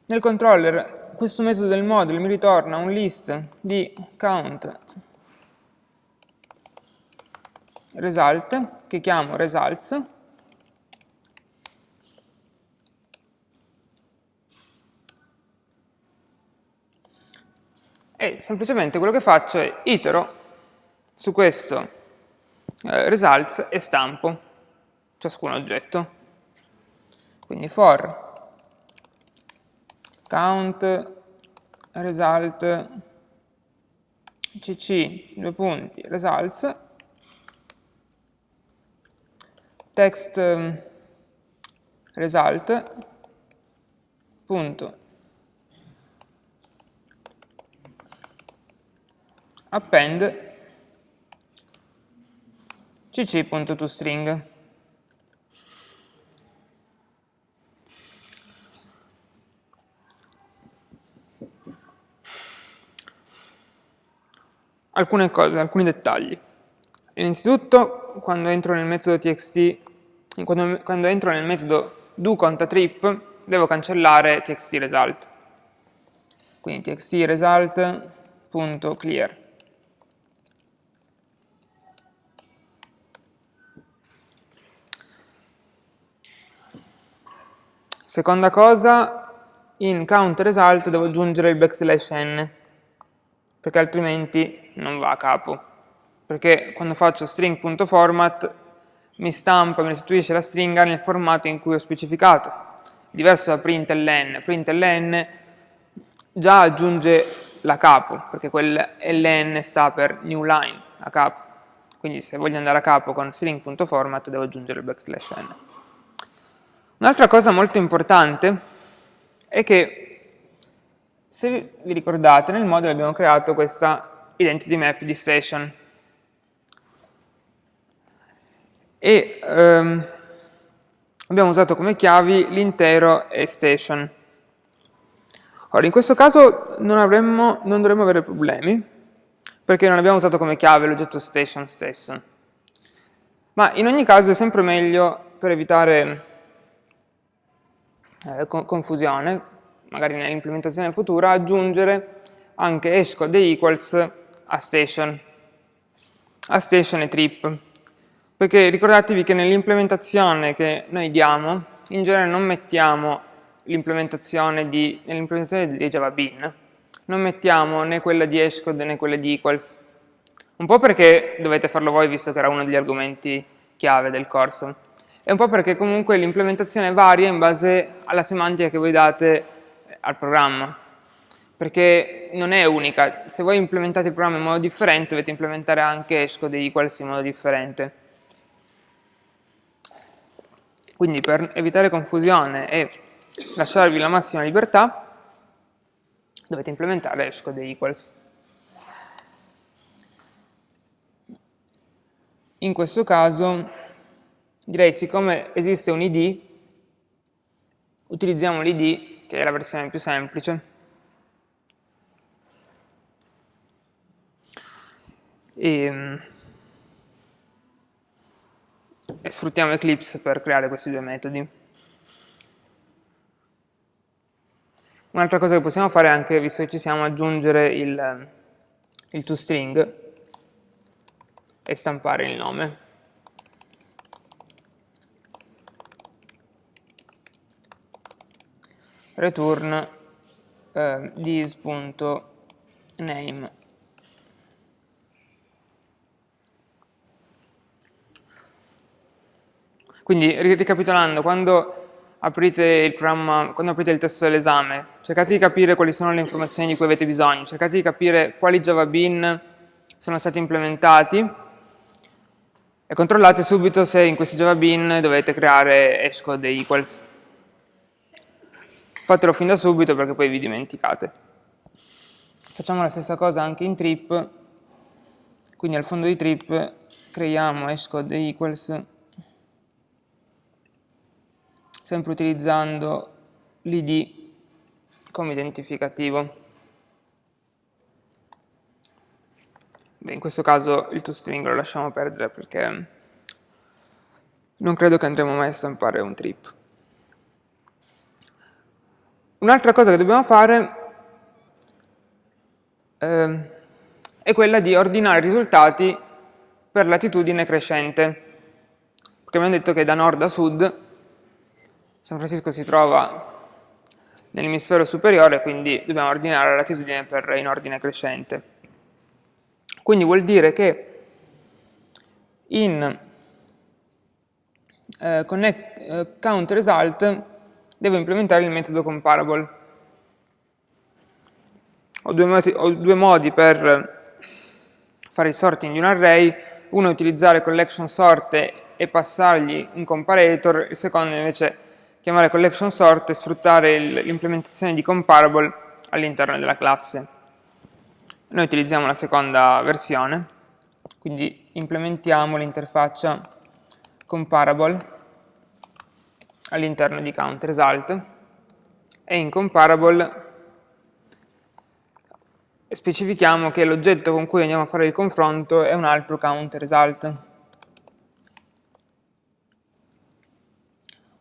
Nel controller questo metodo del model mi ritorna un list di count result che chiamo results e semplicemente quello che faccio è itero su questo eh, results e stampo ciascun oggetto. Quindi for count result cc due punti results text result punto append cc.toString. Alcune cose, alcuni dettagli. Innanzitutto, quando entro nel metodo txt, quando, quando entro nel metodo doContaTrip, devo cancellare txt_result. Quindi txt_result.clear. Seconda cosa, in count result devo aggiungere il backslash n, perché altrimenti non va a capo. Perché quando faccio string.format mi stampa, mi restituisce la stringa nel formato in cui ho specificato. Diverso da println. Println già aggiunge la capo, perché quel ln sta per new line, a capo. Quindi se voglio andare a capo con string.format devo aggiungere il backslash n. Un'altra cosa molto importante è che, se vi ricordate, nel modulo abbiamo creato questa identity map di station. E ehm, abbiamo usato come chiavi l'intero e station. Ora, in questo caso non, avremmo, non dovremmo avere problemi, perché non abbiamo usato come chiave l'oggetto station stesso. Ma in ogni caso è sempre meglio, per evitare eh, confusione, magari nell'implementazione futura, aggiungere anche hashcode equals a station, a station e trip. Perché ricordatevi che nell'implementazione che noi diamo, in genere non mettiamo l'implementazione di, di Java Bean, non mettiamo né quella di hashcode né quella di equals. Un po' perché dovete farlo voi, visto che era uno degli argomenti chiave del corso, e un po' perché comunque l'implementazione varia in base alla semantica che voi date al programma, perché non è unica, se voi implementate il programma in modo differente dovete implementare anche equals in modo differente. Quindi per evitare confusione e lasciarvi la massima libertà dovete implementare hashcode equals. In questo caso direi siccome esiste un id, utilizziamo l'id, che è la versione più semplice, e, e sfruttiamo Eclipse per creare questi due metodi. Un'altra cosa che possiamo fare anche, visto che ci siamo, aggiungere il, il toString e stampare il nome. Return eh, this.name quindi ricapitolando quando aprite il programma quando aprite il testo dell'esame cercate di capire quali sono le informazioni di cui avete bisogno cercate di capire quali Java Bean sono stati implementati e controllate subito se in questi Java Bean dovete creare hashcode equals fatelo fin da subito perché poi vi dimenticate. Facciamo la stessa cosa anche in trip, quindi al fondo di trip creiamo hashcode equals, sempre utilizzando l'id come identificativo. Beh, in questo caso il toString lo lasciamo perdere perché non credo che andremo mai a stampare un trip. Un'altra cosa che dobbiamo fare eh, è quella di ordinare i risultati per latitudine crescente. Perché abbiamo detto che da nord a sud San Francisco si trova nell'emisfero superiore, quindi dobbiamo ordinare la latitudine per, in ordine crescente. Quindi vuol dire che in eh, connect, eh, count result devo implementare il metodo comparable. Ho due, modi, ho due modi per fare il sorting di un array, uno è utilizzare collection sort e passargli un comparator, il secondo invece chiamare collection sort e sfruttare l'implementazione di comparable all'interno della classe. Noi utilizziamo la seconda versione, quindi implementiamo l'interfaccia comparable all'interno di countResult e in comparable specifichiamo che l'oggetto con cui andiamo a fare il confronto è un altro countResult.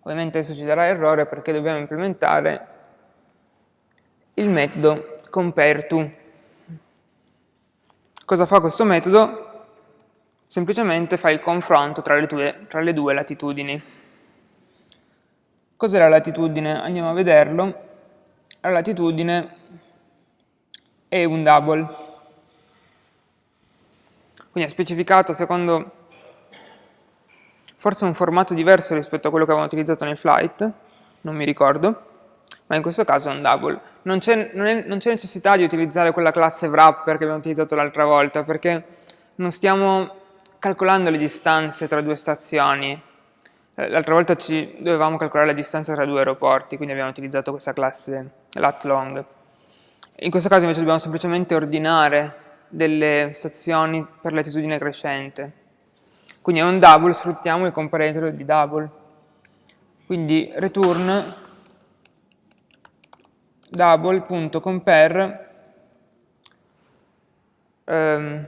Ovviamente adesso ci darà errore perché dobbiamo implementare il metodo compareTo. Cosa fa questo metodo? Semplicemente fa il confronto tra le, due, tra le due latitudini. Cos'è la latitudine? Andiamo a vederlo. La latitudine è un double. Quindi è specificato secondo forse un formato diverso rispetto a quello che avevamo utilizzato nel flight, non mi ricordo, ma in questo caso è un double. Non c'è necessità di utilizzare quella classe wrapper che abbiamo utilizzato l'altra volta, perché non stiamo calcolando le distanze tra due stazioni. Eh, l'altra volta ci dovevamo calcolare la distanza tra due aeroporti, quindi abbiamo utilizzato questa classe lat long. In questo caso invece dobbiamo semplicemente ordinare delle stazioni per latitudine crescente. Quindi è un double, sfruttiamo il comparator di double. Quindi return double.compare ehm,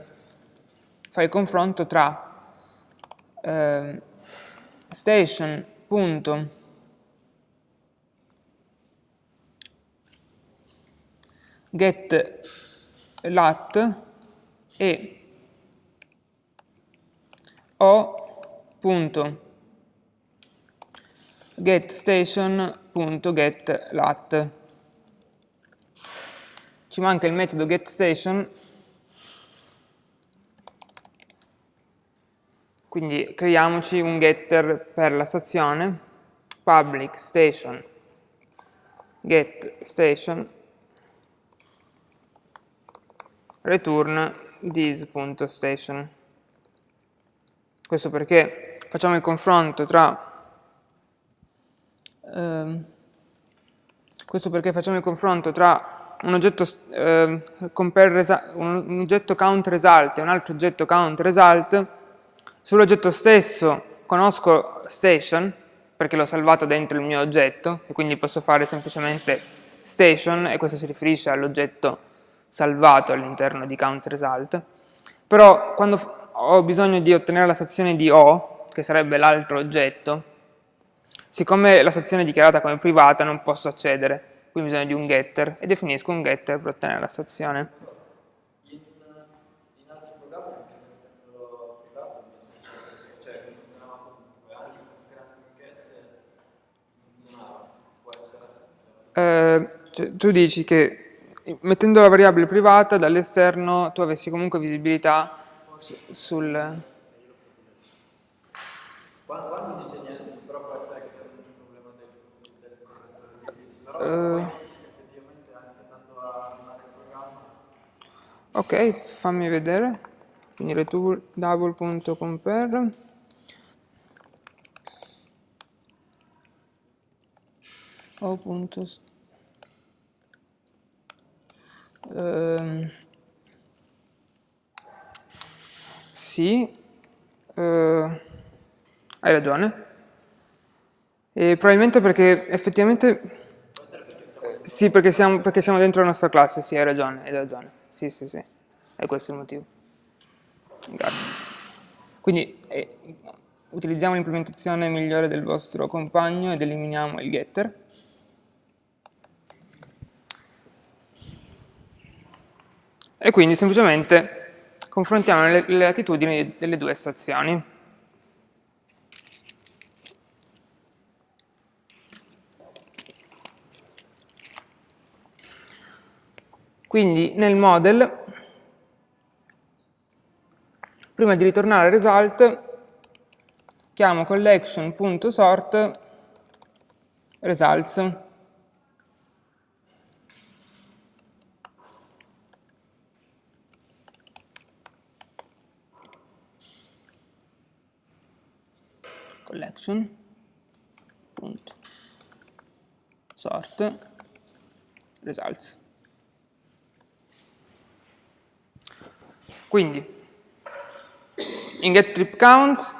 fa il confronto tra ehm, station get lat e o.getStation.getLat. Ci manca il metodo getStation, quindi creiamoci un getter per la stazione, public station get station return this.station. Questo perché facciamo il confronto tra ehm, questo perché facciamo il confronto tra un oggetto, eh, un oggetto count result e un altro oggetto count result. Sull'oggetto stesso conosco station, perché l'ho salvato dentro il mio oggetto, e quindi posso fare semplicemente station, e questo si riferisce all'oggetto salvato all'interno di count result. Però quando ho bisogno di ottenere la stazione di O, che sarebbe l'altro oggetto, siccome la stazione è dichiarata come privata non posso accedere, quindi ho bisogno di un getter e definisco un getter per ottenere la stazione. Eh, cioè, tu dici che mettendo la variabile privata dall'esterno tu avessi comunque visibilità sul... Quando, quando non dice niente, però può essere che sia un problema del, del correttore però uh, effettivamente anche andando a animare il programma. Ok, fammi vedere. Quindi return double.compare. O Um, sì, eh, hai ragione. E probabilmente perché effettivamente... Sì, perché siamo, perché siamo, dentro la nostra classe, sì, hai ragione, hai ragione. Sì, sì, sì, è questo il motivo. Grazie. Quindi eh, utilizziamo l'implementazione migliore del vostro compagno ed eliminiamo il getter. E quindi semplicemente confrontiamo le, le latitudini delle due stazioni. Quindi nel model, prima di ritornare al result, chiamo collection.sort results. Collection. Punto. Sort. Results. Quindi in get trip counts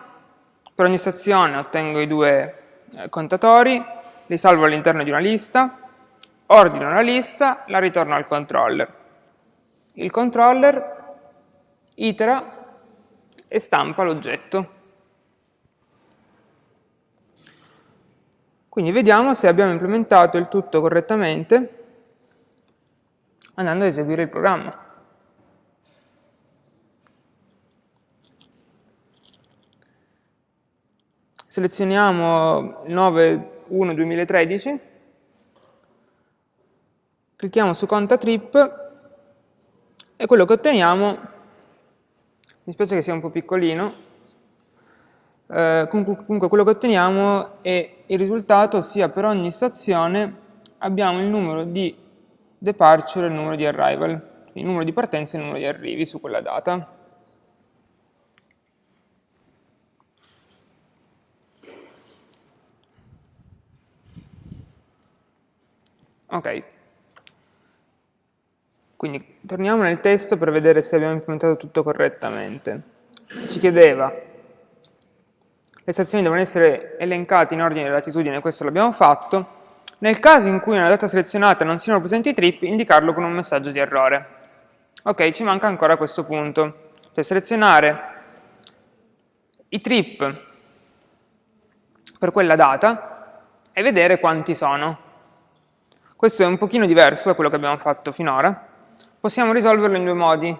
per ogni stazione ottengo i due eh, contatori li salvo all'interno di una lista ordino la lista la ritorno al controller. Il controller itera e stampa l'oggetto Quindi vediamo se abbiamo implementato il tutto correttamente andando ad eseguire il programma. Selezioniamo il 9.1.2013, clicchiamo su conta trip e quello che otteniamo, mi spiace che sia un po' piccolino, eh, comunque quello che otteniamo è il risultato, ossia per ogni stazione abbiamo il numero di departure e il numero di arrival, il numero di partenze e il numero di arrivi su quella data. Ok, quindi torniamo nel testo per vedere se abbiamo implementato tutto correttamente. Ci chiedeva le stazioni devono essere elencate in ordine di latitudine, questo l'abbiamo fatto. Nel caso in cui nella data selezionata non siano presenti i trip, indicarlo con un messaggio di errore. Ok, ci manca ancora questo punto. Cioè selezionare i trip per quella data e vedere quanti sono. Questo è un pochino diverso da quello che abbiamo fatto finora. Possiamo risolverlo in due modi.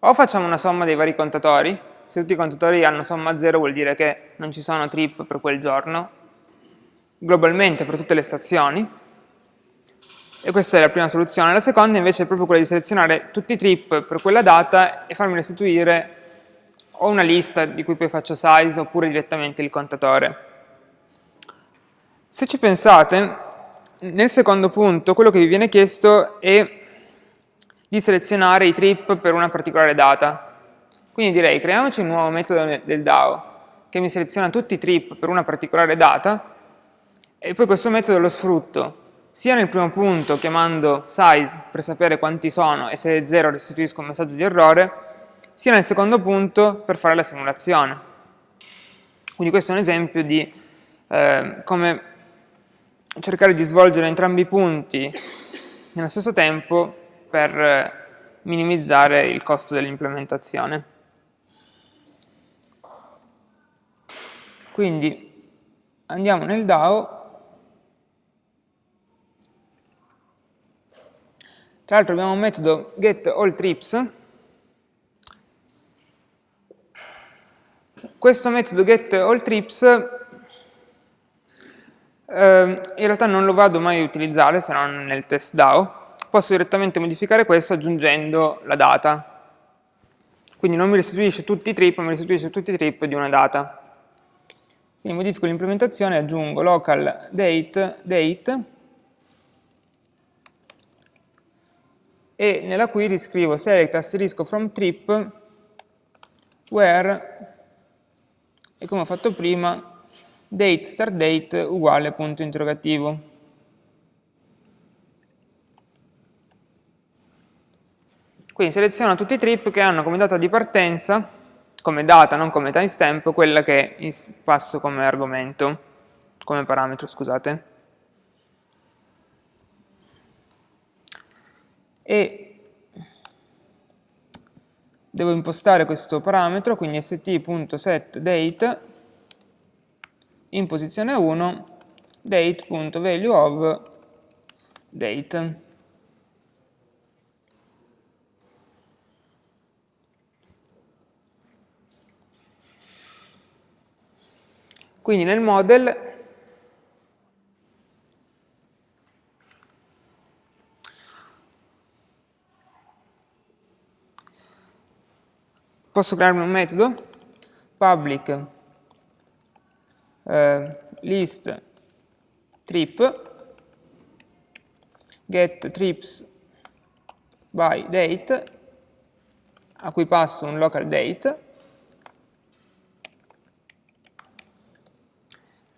O facciamo una somma dei vari contatori, se tutti i contatori hanno somma 0 vuol dire che non ci sono trip per quel giorno, globalmente per tutte le stazioni, e questa è la prima soluzione. La seconda invece è proprio quella di selezionare tutti i trip per quella data e farmi restituire o una lista di cui poi faccio size oppure direttamente il contatore. Se ci pensate, nel secondo punto quello che vi viene chiesto è di selezionare i trip per una particolare data. Quindi direi creiamoci un nuovo metodo del DAO che mi seleziona tutti i trip per una particolare data e poi questo metodo lo sfrutto sia nel primo punto chiamando size per sapere quanti sono e se è 0 restituisco un messaggio di errore, sia nel secondo punto per fare la simulazione. Quindi questo è un esempio di eh, come cercare di svolgere entrambi i punti nello stesso tempo per minimizzare il costo dell'implementazione. Quindi andiamo nel DAO, tra l'altro abbiamo un metodo getAllTrips, questo metodo getAllTrips eh, in realtà non lo vado mai a utilizzare se non nel test DAO, posso direttamente modificare questo aggiungendo la data. Quindi non mi restituisce tutti i trip, ma mi restituisce tutti i trip di una data. Quindi modifico l'implementazione, aggiungo local date, date e nella query scrivo select asterisco from trip where e come ho fatto prima date start date uguale punto interrogativo. Quindi seleziono tutti i trip che hanno come data di partenza come data, non come timestamp, quella che passo come argomento, come parametro, scusate. E devo impostare questo parametro, quindi st.setDate in posizione 1 date.valueOf date. Quindi nel model posso crearmi un metodo? Public eh, list trip get trips by date a cui passo un local date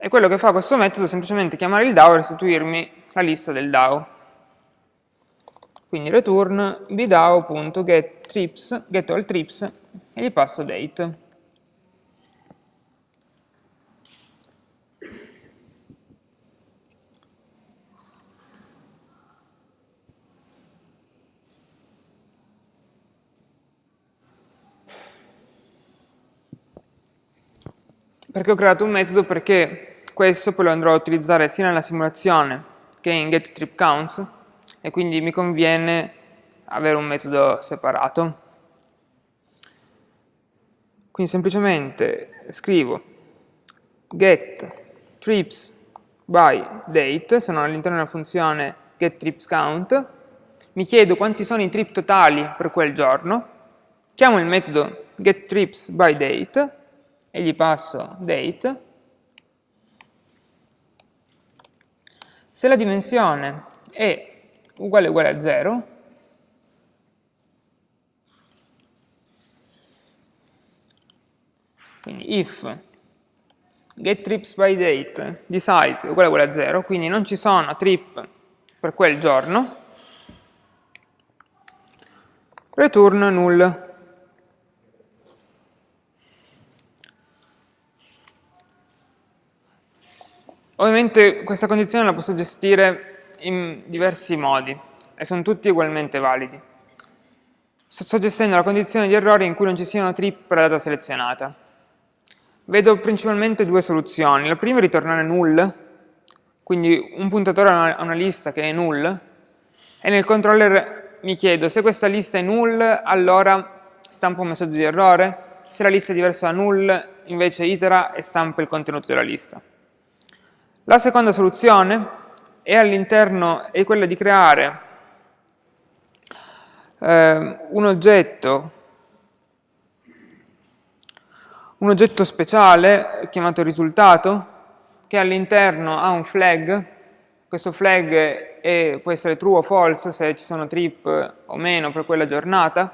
e quello che fa questo metodo è semplicemente chiamare il DAO e restituirmi la lista del DAO quindi return bdao.getTrips, get all trips e gli passo date. Perché ho creato un metodo? Perché questo poi lo andrò a utilizzare sia nella simulazione che in getTripCounts e quindi mi conviene avere un metodo separato. Quindi semplicemente scrivo get trips by date, sono all'interno della funzione getTripsCount, mi chiedo quanti sono i trip totali per quel giorno, chiamo il metodo getTripsByDate e gli passo date. Se la dimensione è uguale uguale a 0, quindi if getTripsByDate di size uguale uguale a 0, quindi non ci sono trip per quel giorno, return null. Ovviamente questa condizione la posso gestire in diversi modi e sono tutti ugualmente validi. Sto gestendo la condizione di errore in cui non ci siano trip per la data selezionata. Vedo principalmente due soluzioni. La prima è ritornare null, quindi un puntatore a una lista che è null, e nel controller mi chiedo se questa lista è null, allora stampa un messaggio di errore, se la lista è diversa da null, invece itera e stampa il contenuto della lista. La seconda soluzione all'interno è quella di creare eh, un oggetto un oggetto speciale chiamato risultato che all'interno ha un flag. Questo flag è, può essere true o false se ci sono trip o meno per quella giornata.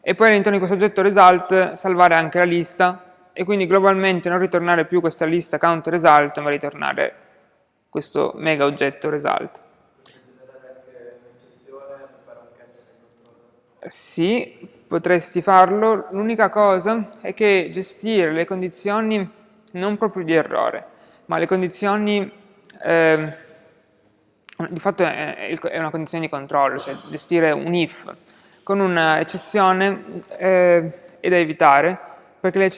E poi all'interno di questo oggetto result salvare anche la lista e quindi globalmente non ritornare più questa lista count result ma ritornare questo mega oggetto result. Sì, potresti farlo, l'unica cosa è che gestire le condizioni non proprio di errore, ma le condizioni, eh, di fatto è, una condizione di controllo, cioè gestire un if, con un'eccezione eh, è da evitare, perché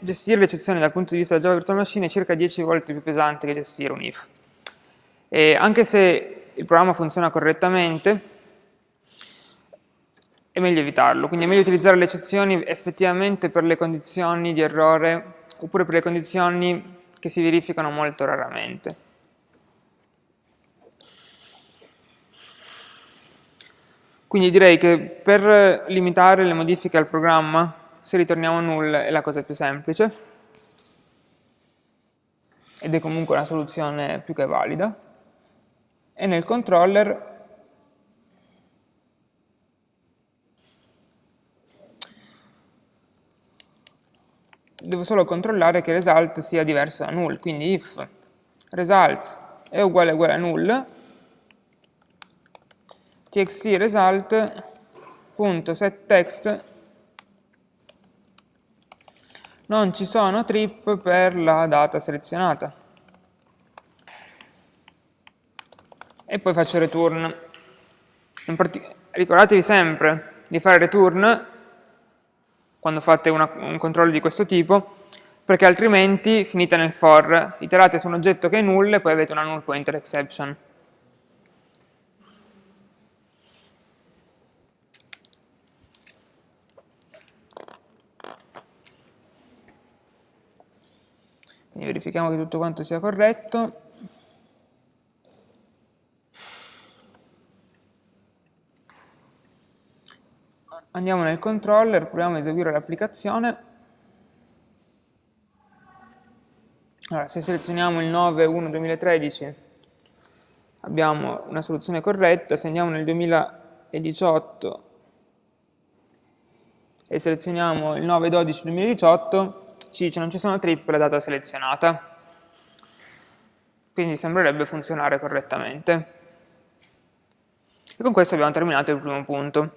gestire l'eccezione dal punto di vista della Java Virtual Machine è circa 10 volte più pesante che gestire un if. E anche se il programma funziona correttamente, è meglio evitarlo, quindi è meglio utilizzare le eccezioni effettivamente per le condizioni di errore oppure per le condizioni che si verificano molto raramente. Quindi direi che per limitare le modifiche al programma se ritorniamo null è la cosa più semplice. Ed è comunque una soluzione più che valida. E nel controller devo solo controllare che result sia diverso da null, quindi if results è uguale uguale a null, txt result.setText non ci sono trip per la data selezionata. E poi faccio return. Ricordatevi sempre di fare return quando fate una, un controllo di questo tipo, perché altrimenti finite nel for, iterate su un oggetto che è null e poi avete una null pointer exception. Quindi verifichiamo che tutto quanto sia corretto. Andiamo nel controller, proviamo a eseguire l'applicazione. Allora, se selezioniamo il 9.1.2013 abbiamo una soluzione corretta, se andiamo nel 2018 e selezioniamo il 9.12.2018 ci dice non ci sono trip la data selezionata. Quindi sembrerebbe funzionare correttamente. E con questo abbiamo terminato il primo punto.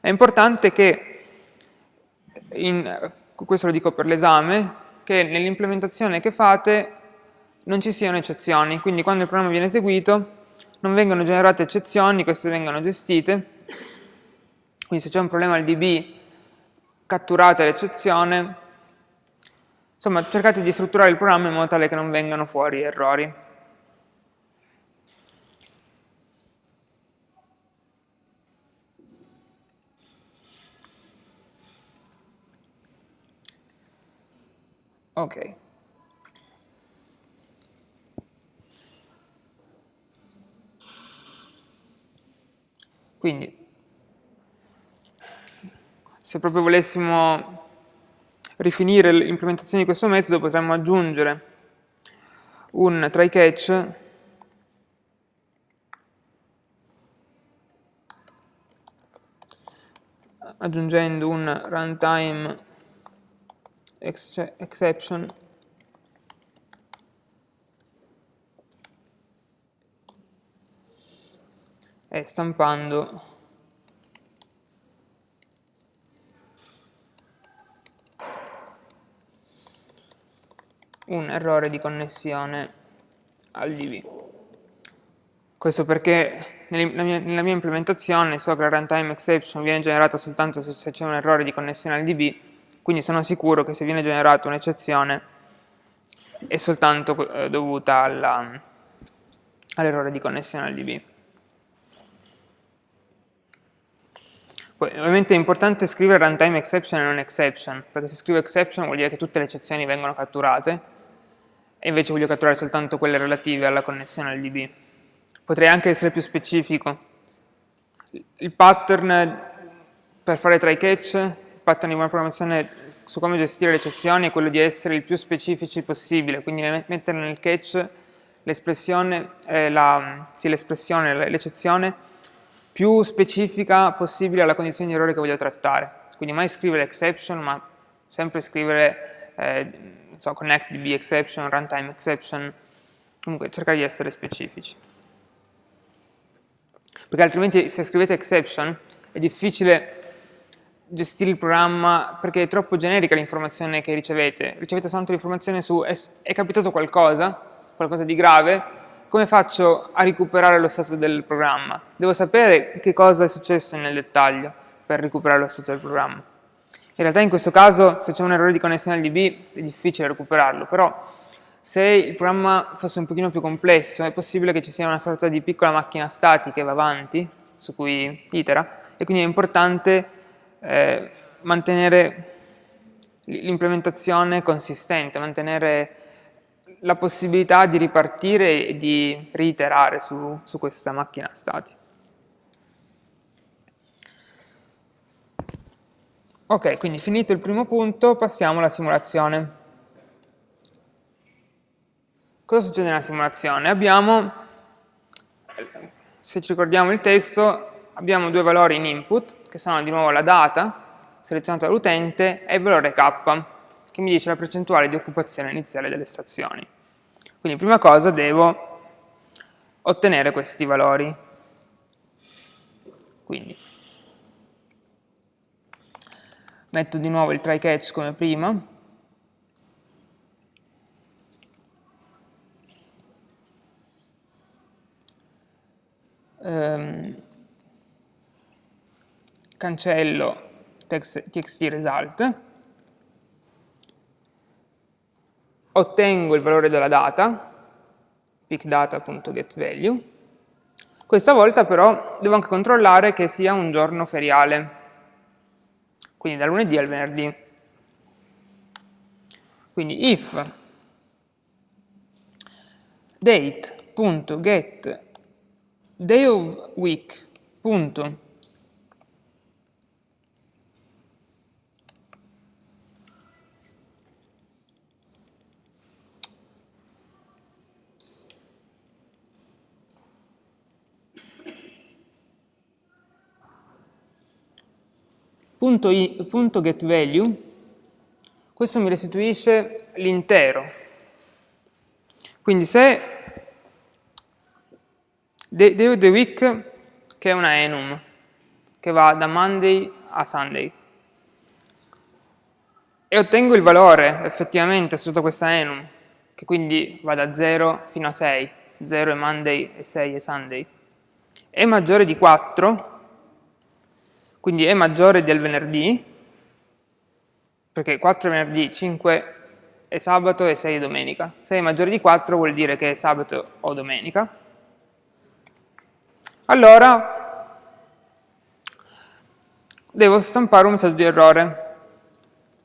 È importante che, in, questo lo dico per l'esame, che nell'implementazione che fate non ci siano eccezioni, quindi quando il programma viene eseguito non vengono generate eccezioni, queste vengono gestite, quindi se c'è un problema al DB catturate l'eccezione, insomma cercate di strutturare il programma in modo tale che non vengano fuori errori. Ok. Quindi, se proprio volessimo rifinire l'implementazione di questo metodo, potremmo aggiungere un try catch aggiungendo un runtime exception. E stampando un errore di connessione al DB. Questo perché nella mia, nella mia implementazione so che la runtime exception viene generata soltanto se c'è un errore di connessione al DB, quindi sono sicuro che se viene generata un'eccezione è soltanto eh, dovuta all'errore all di connessione al DB. Poi, ovviamente è importante scrivere runtime exception e non exception, perché se scrivo exception vuol dire che tutte le eccezioni vengono catturate, e invece voglio catturare soltanto quelle relative alla connessione al DB. Potrei anche essere più specifico. Il pattern per fare try catch, il pattern di buona programmazione su come gestire le eccezioni è quello di essere il più specifici possibile, quindi mettere nel catch l'espressione, eh, l'eccezione più specifica possibile alla condizione di errore che voglio trattare. Quindi mai scrivere exception, ma sempre scrivere eh, so, connect exception, runtime exception, comunque cercare di essere specifici. Perché altrimenti se scrivete exception è difficile gestire il programma perché è troppo generica l'informazione che ricevete. Ricevete soltanto l'informazione su è, è capitato qualcosa, qualcosa di grave, come faccio a recuperare lo stato del programma? Devo sapere che cosa è successo nel dettaglio per recuperare lo stato del programma. In realtà in questo caso se c'è un errore di connessione al DB è difficile recuperarlo, però se il programma fosse un pochino più complesso è possibile che ci sia una sorta di piccola macchina statica che va avanti, su cui itera, e quindi è importante eh, mantenere l'implementazione consistente, mantenere la possibilità di ripartire e di reiterare su, su questa macchina statica. Ok, quindi finito il primo punto passiamo alla simulazione. Cosa succede nella simulazione? Abbiamo, se ci ricordiamo il testo, abbiamo due valori in input, che sono di nuovo la data, selezionata dall'utente, e il valore k, che mi dice la percentuale di occupazione iniziale delle stazioni. Quindi prima cosa devo ottenere questi valori. Quindi metto di nuovo il try catch come prima, ehm, cancello text, txt result, ottengo il valore della data, pickdata.getValue, questa volta però devo anche controllare che sia un giorno feriale, quindi da lunedì al venerdì. Quindi if date.get day of week. Punto i, punto getValue, questo mi restituisce l'intero. Quindi se of the week, che è una enum, che va da Monday a Sunday, e ottengo il valore effettivamente sotto questa enum, che quindi va da 0 fino a 6, 0 è Monday e 6 è Sunday, è maggiore di 4, quindi è maggiore del venerdì, perché 4 è venerdì, 5 è sabato e 6 è domenica. Se è maggiore di 4 vuol dire che è sabato o domenica. Allora devo stampare un messaggio di errore.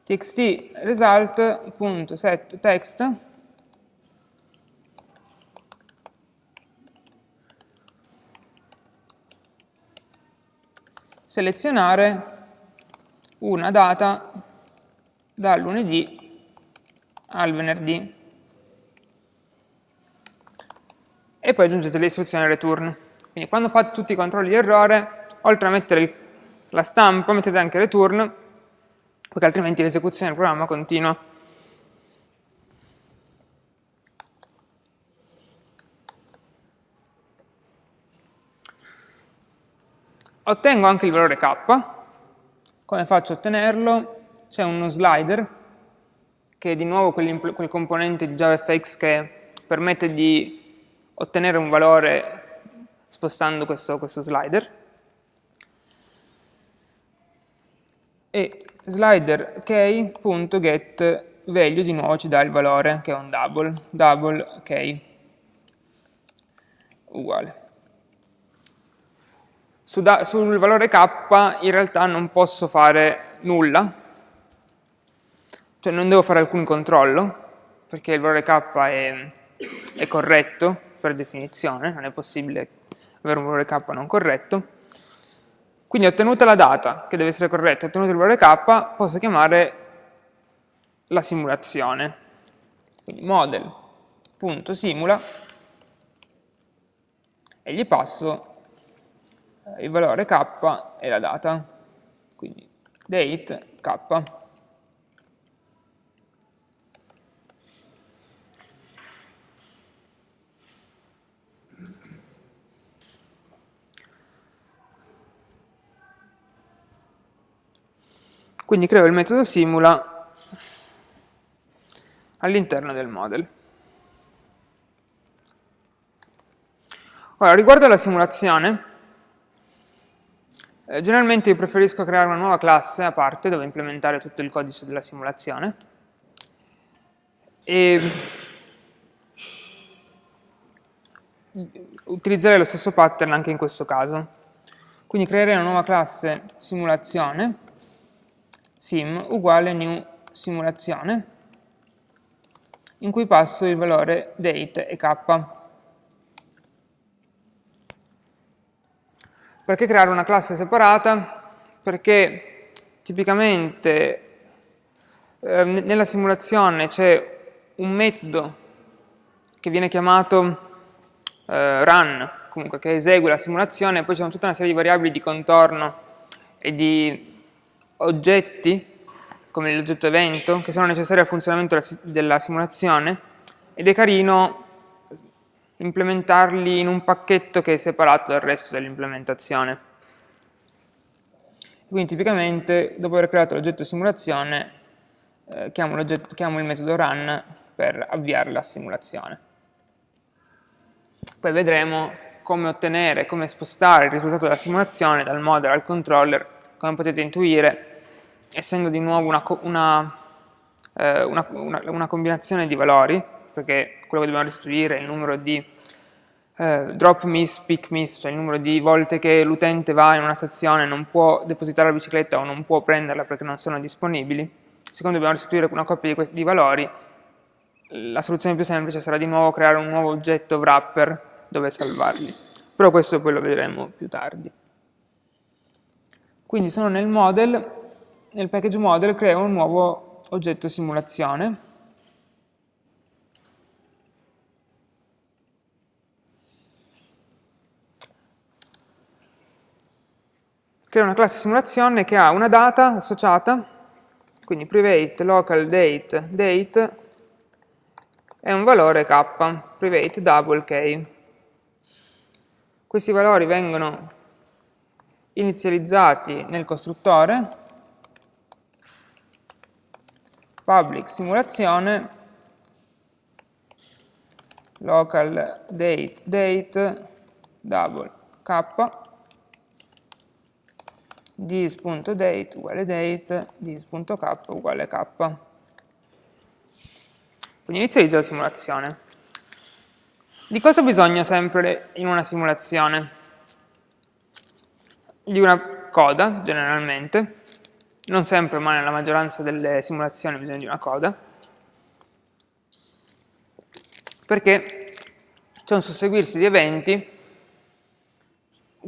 txt result.setText selezionare una data dal lunedì al venerdì e poi aggiungete le istruzioni return. Quindi quando fate tutti i controlli di errore, oltre a mettere il, la stampa, mettete anche return, perché altrimenti l'esecuzione del programma continua. Ottengo anche il valore k. Come faccio a ottenerlo? C'è uno slider, che è di nuovo quel componente di JavaFX che permette di ottenere un valore spostando questo, questo slider. E slider key.getValue di nuovo ci dà il valore, che è un double, double key, uguale su sul valore k in realtà non posso fare nulla, cioè non devo fare alcun controllo, perché il valore k è, è corretto per definizione, non è possibile avere un valore k non corretto. Quindi ottenuta la data, che deve essere corretta, ottenuto il valore k, posso chiamare la simulazione. Quindi model.simula e gli passo il valore k e la data, quindi date k. Quindi creo il metodo simula all'interno del model. Ora, riguardo alla simulazione, eh, generalmente io preferisco creare una nuova classe a parte dove implementare tutto il codice della simulazione e utilizzerei lo stesso pattern anche in questo caso. Quindi creerei una nuova classe simulazione sim uguale new simulazione in cui passo il valore date e k. Perché creare una classe separata? Perché tipicamente eh, nella simulazione c'è un metodo che viene chiamato eh, run, comunque che esegue la simulazione, poi c'è tutta una serie di variabili di contorno e di oggetti, come l'oggetto evento, che sono necessari al funzionamento della simulazione, ed è carino implementarli in un pacchetto che è separato dal resto dell'implementazione. Quindi tipicamente dopo aver creato l'oggetto simulazione eh, chiamo, chiamo il metodo run per avviare la simulazione. Poi vedremo come ottenere, come spostare il risultato della simulazione dal model al controller, come potete intuire, essendo di nuovo una, una, eh, una, una combinazione di valori, perché quello che dobbiamo restituire è il numero di eh, drop miss, pick miss, cioè il numero di volte che l'utente va in una stazione e non può depositare la bicicletta o non può prenderla perché non sono disponibili. Siccome dobbiamo restituire una coppia di, di valori, la soluzione più semplice sarà di nuovo creare un nuovo oggetto wrapper dove salvarli. Però questo poi lo vedremo più tardi. Quindi sono nel model, nel package model creo un nuovo oggetto simulazione creo una classe simulazione che ha una data associata, quindi private local date date e un valore k, private double k. Questi valori vengono inizializzati nel costruttore, public simulazione, local date date double k dis.date uguale date, dis.k uguale k. Quindi inizializzo la simulazione. Di cosa ho bisogno sempre in una simulazione? Di una coda, generalmente. Non sempre, ma nella maggioranza delle simulazioni ho bisogno di una coda. Perché c'è un susseguirsi di eventi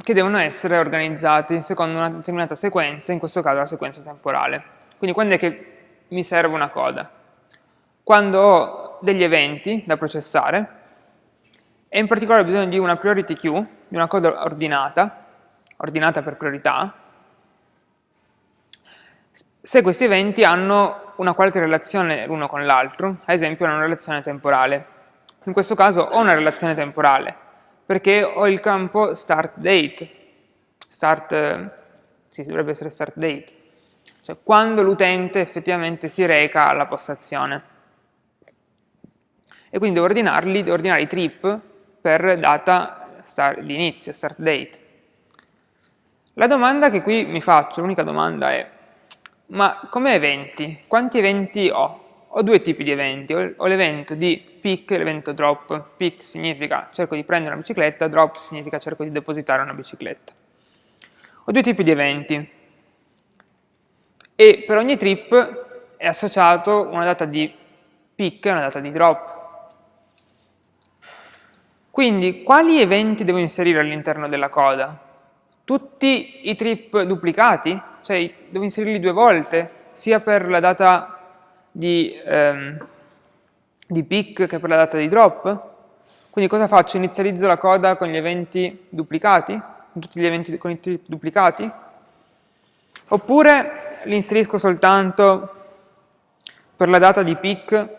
che devono essere organizzati secondo una determinata sequenza, in questo caso la sequenza temporale. Quindi quando è che mi serve una coda? Quando ho degli eventi da processare e in particolare ho bisogno di una priority queue, di una coda ordinata, ordinata per priorità, se questi eventi hanno una qualche relazione l'uno con l'altro, ad esempio una relazione temporale. In questo caso ho una relazione temporale, perché ho il campo start date, start, sì, dovrebbe essere start date, cioè quando l'utente effettivamente si reca alla postazione. E quindi devo ordinarli, devo ordinare i trip per data di inizio, start date. La domanda che qui mi faccio, l'unica domanda è, ma come eventi? Quanti eventi ho? Ho due tipi di eventi, ho l'evento di pick e l'evento drop. Pick significa cerco di prendere una bicicletta, drop significa cerco di depositare una bicicletta. Ho due tipi di eventi e per ogni trip è associato una data di pick e una data di drop. Quindi quali eventi devo inserire all'interno della coda? Tutti i trip duplicati? Cioè devo inserirli due volte, sia per la data di... Ehm, di pick che per la data di drop. Quindi cosa faccio? Inizializzo la coda con gli eventi duplicati, con tutti gli eventi con i trip duplicati? Oppure li inserisco soltanto per la data di pick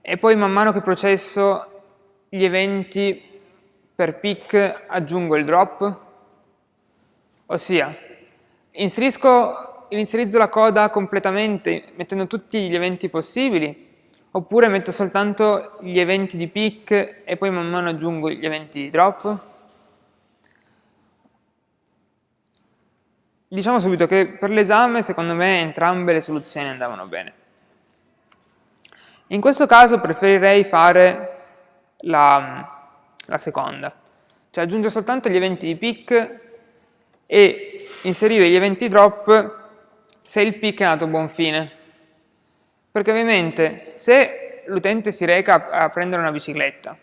e poi man mano che processo gli eventi per pick aggiungo il drop? Ossia, inserisco inizializzo la coda completamente mettendo tutti gli eventi possibili oppure metto soltanto gli eventi di pick e poi man mano aggiungo gli eventi di drop? Diciamo subito che per l'esame secondo me entrambe le soluzioni andavano bene. In questo caso preferirei fare la, la seconda, cioè aggiungere soltanto gli eventi di pick e inserire gli eventi drop se il pick è andato a buon fine. Perché ovviamente se l'utente si reca a prendere una bicicletta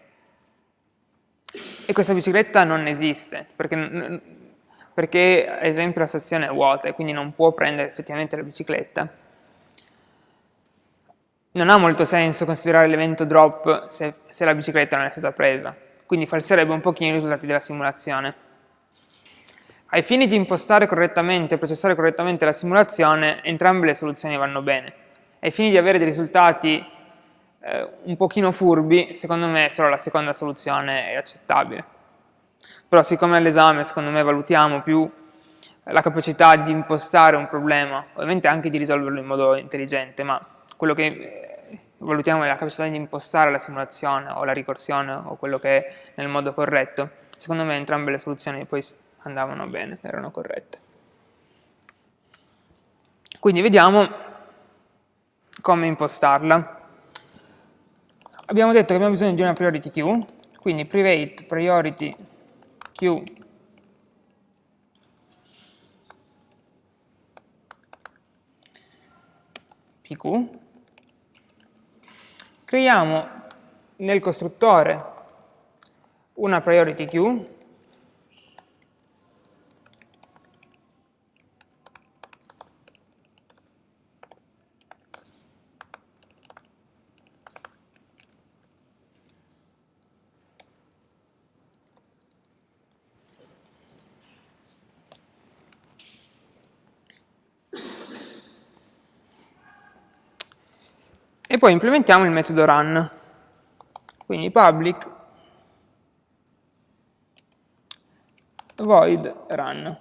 e questa bicicletta non esiste, perché, perché ad esempio la stazione è vuota e quindi non può prendere effettivamente la bicicletta, non ha molto senso considerare l'evento drop se, se la bicicletta non è stata presa, quindi falserebbe un pochino i risultati della simulazione. Ai fini di impostare correttamente e processare correttamente la simulazione, entrambe le soluzioni vanno bene. Ai fini di avere dei risultati eh, un pochino furbi, secondo me solo la seconda soluzione è accettabile. Però siccome all'esame, secondo me, valutiamo più la capacità di impostare un problema, ovviamente anche di risolverlo in modo intelligente, ma quello che eh, valutiamo è la capacità di impostare la simulazione o la ricorsione o quello che è nel modo corretto. Secondo me entrambe le soluzioni poi andavano bene, erano corrette. Quindi vediamo come impostarla. Abbiamo detto che abbiamo bisogno di una priority queue, quindi private priority queue pq creiamo nel costruttore una priority queue poi implementiamo il metodo run. Quindi public void run.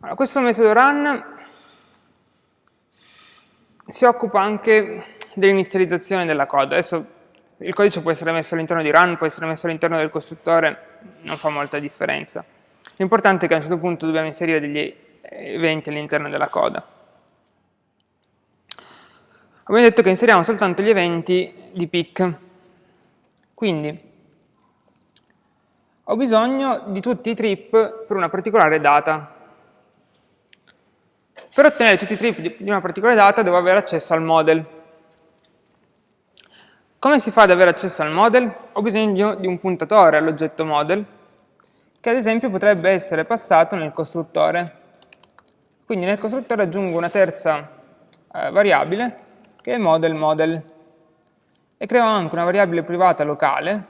Allora, questo metodo run si occupa anche dell'inizializzazione della coda. Adesso il codice può essere messo all'interno di run, può essere messo all'interno del costruttore, non fa molta differenza. L'importante è che a un certo punto dobbiamo inserire degli eventi all'interno della coda. Abbiamo detto che inseriamo soltanto gli eventi di pick. Quindi ho bisogno di tutti i trip per una particolare data. Per ottenere tutti i trip di una particolare data devo avere accesso al model. Come si fa ad avere accesso al model? Ho bisogno di un puntatore all'oggetto model, che ad esempio potrebbe essere passato nel costruttore. Quindi nel costruttore aggiungo una terza eh, variabile che è model model e creo anche una variabile privata locale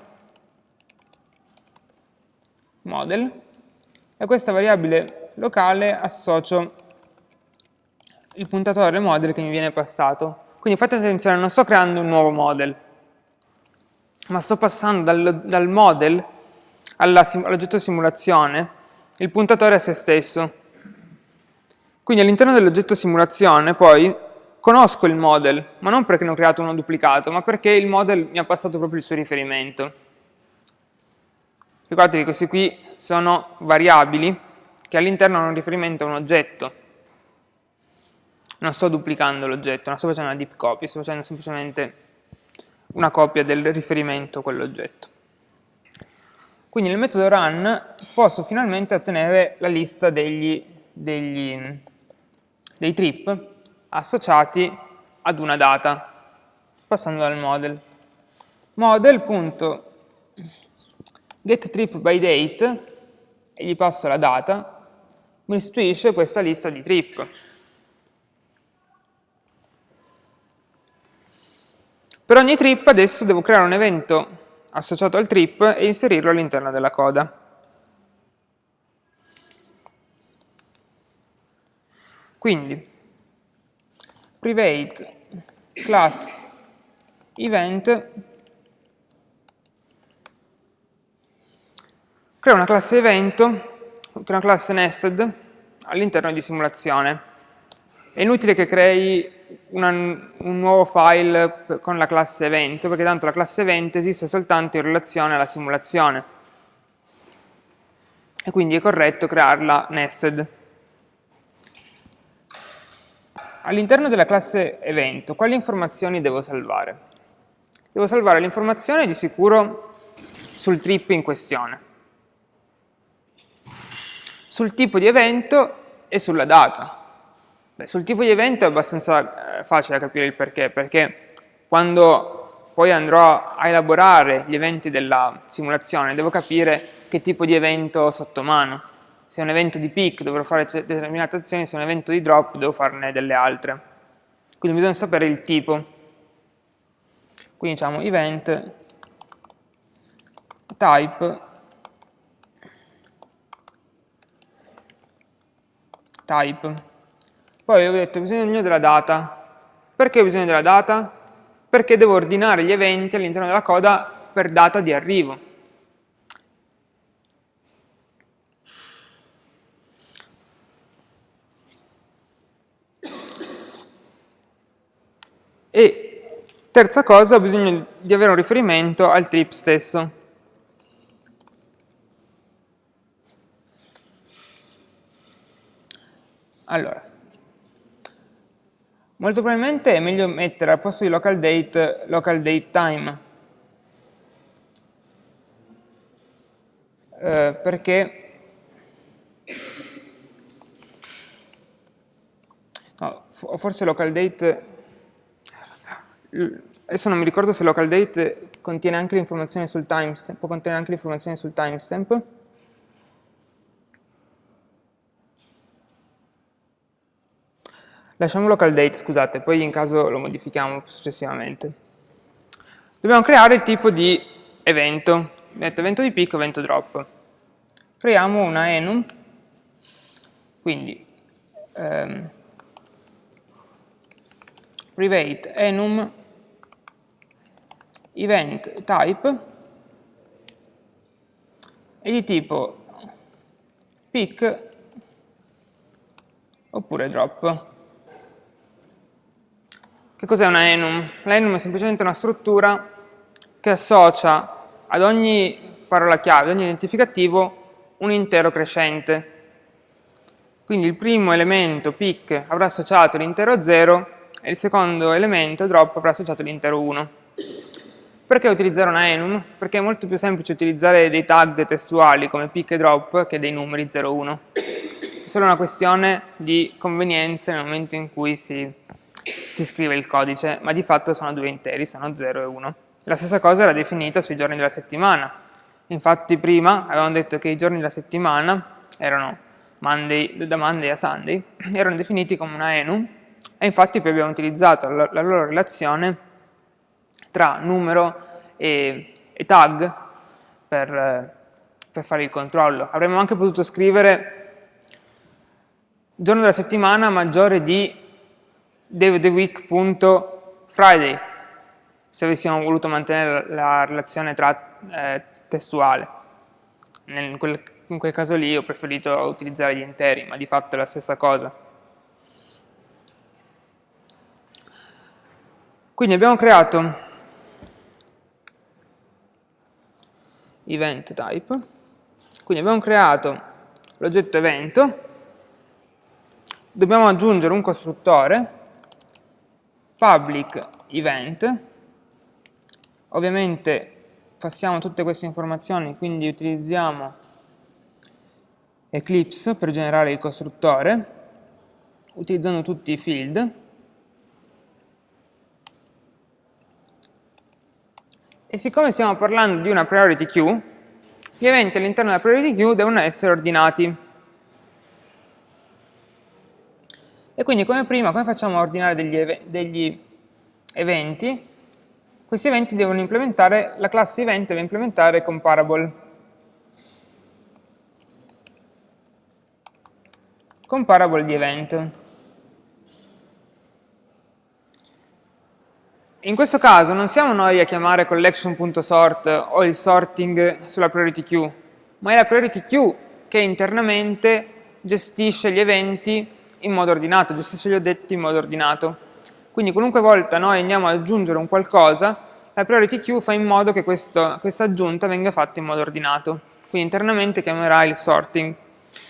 model e a questa variabile locale associo il puntatore model che mi viene passato. Quindi fate attenzione, non sto creando un nuovo model, ma sto passando dal, dal model all'oggetto simulazione il puntatore a se stesso. Quindi all'interno dell'oggetto simulazione poi conosco il model, ma non perché ne ho creato uno duplicato, ma perché il model mi ha passato proprio il suo riferimento. Ricordatevi che questi qui sono variabili che all'interno hanno un riferimento a un oggetto. Non sto duplicando l'oggetto, non sto facendo una deep copy, sto facendo semplicemente una copia del riferimento a quell'oggetto. Quindi nel metodo run posso finalmente ottenere la lista degli, degli dei trip associati ad una data, passando dal model. Model.getTripByDate, e gli passo la data, mi restituisce questa lista di trip. Per ogni trip adesso devo creare un evento associato al trip e inserirlo all'interno della coda. Quindi, private class event crea una classe evento, crea una classe nested all'interno di simulazione. È inutile che crei una, un nuovo file con la classe evento, perché tanto la classe evento esiste soltanto in relazione alla simulazione. E quindi è corretto crearla nested. All'interno della classe evento, quali informazioni devo salvare? Devo salvare l'informazione di sicuro sul trip in questione, sul tipo di evento e sulla data. Beh, sul tipo di evento è abbastanza eh, facile capire il perché, perché quando poi andrò a elaborare gli eventi della simulazione devo capire che tipo di evento ho sotto mano se è un evento di peak dovrò fare determinate azioni, se è un evento di drop devo farne delle altre. Quindi bisogna sapere il tipo. Quindi diciamo event type type. Poi ho detto bisogno della data. Perché ho bisogno della data? Perché devo ordinare gli eventi all'interno della coda per data di arrivo. E terza cosa, ho bisogno di avere un riferimento al trip stesso. Allora, molto probabilmente è meglio mettere al posto di local date, local date time. Eh, perché no, forse local date, adesso non mi ricordo se local date contiene anche l'informazione sul timestamp, può contenere anche l'informazione sul timestamp, Lasciamo local date, scusate, poi in caso lo modifichiamo successivamente. Dobbiamo creare il tipo di evento, metto evento di pick, evento drop. Creiamo una enum, quindi ehm, private enum event type e di tipo pick oppure drop. Che cos'è una enum? L'enum è semplicemente una struttura che associa ad ogni parola chiave, ad ogni identificativo, un intero crescente. Quindi il primo elemento, pick, avrà associato l'intero 0 e il secondo elemento, drop, avrà associato l'intero 1. Perché utilizzare una enum? Perché è molto più semplice utilizzare dei tag testuali come pick e drop che dei numeri 0 1. È solo una questione di convenienza nel momento in cui si si scrive il codice, ma di fatto sono due interi, sono 0 e 1. La stessa cosa era definita sui giorni della settimana. Infatti prima avevamo detto che i giorni della settimana erano Monday, da Monday a Sunday, erano definiti come una enum, e infatti poi abbiamo utilizzato la, la loro relazione tra numero e, e tag per, per fare il controllo. Avremmo anche potuto scrivere giorno della settimana maggiore di dayoftheweek.friday se avessimo voluto mantenere la relazione tra, eh, testuale. in, quel, in quel caso lì ho preferito utilizzare gli interi, ma di fatto è la stessa cosa. Quindi abbiamo creato event type, quindi abbiamo creato l'oggetto evento, dobbiamo aggiungere un costruttore. Public event, ovviamente passiamo tutte queste informazioni, quindi utilizziamo Eclipse per generare il costruttore, utilizzando tutti i field, e siccome stiamo parlando di una priority queue, gli eventi all'interno della priority queue devono essere ordinati. E quindi come prima, come facciamo a ordinare degli, ev degli eventi? Questi eventi devono implementare, la classe event deve implementare comparable. Comparable di event. In questo caso non siamo noi a chiamare collection.sort o il sorting sulla priority queue, ma è la priority queue che internamente gestisce gli eventi in modo ordinato, gestisce gli oggetti in modo ordinato. Quindi qualunque volta noi andiamo ad aggiungere un qualcosa, la priority queue fa in modo che questo, questa aggiunta venga fatta in modo ordinato. Quindi internamente chiamerà il sorting.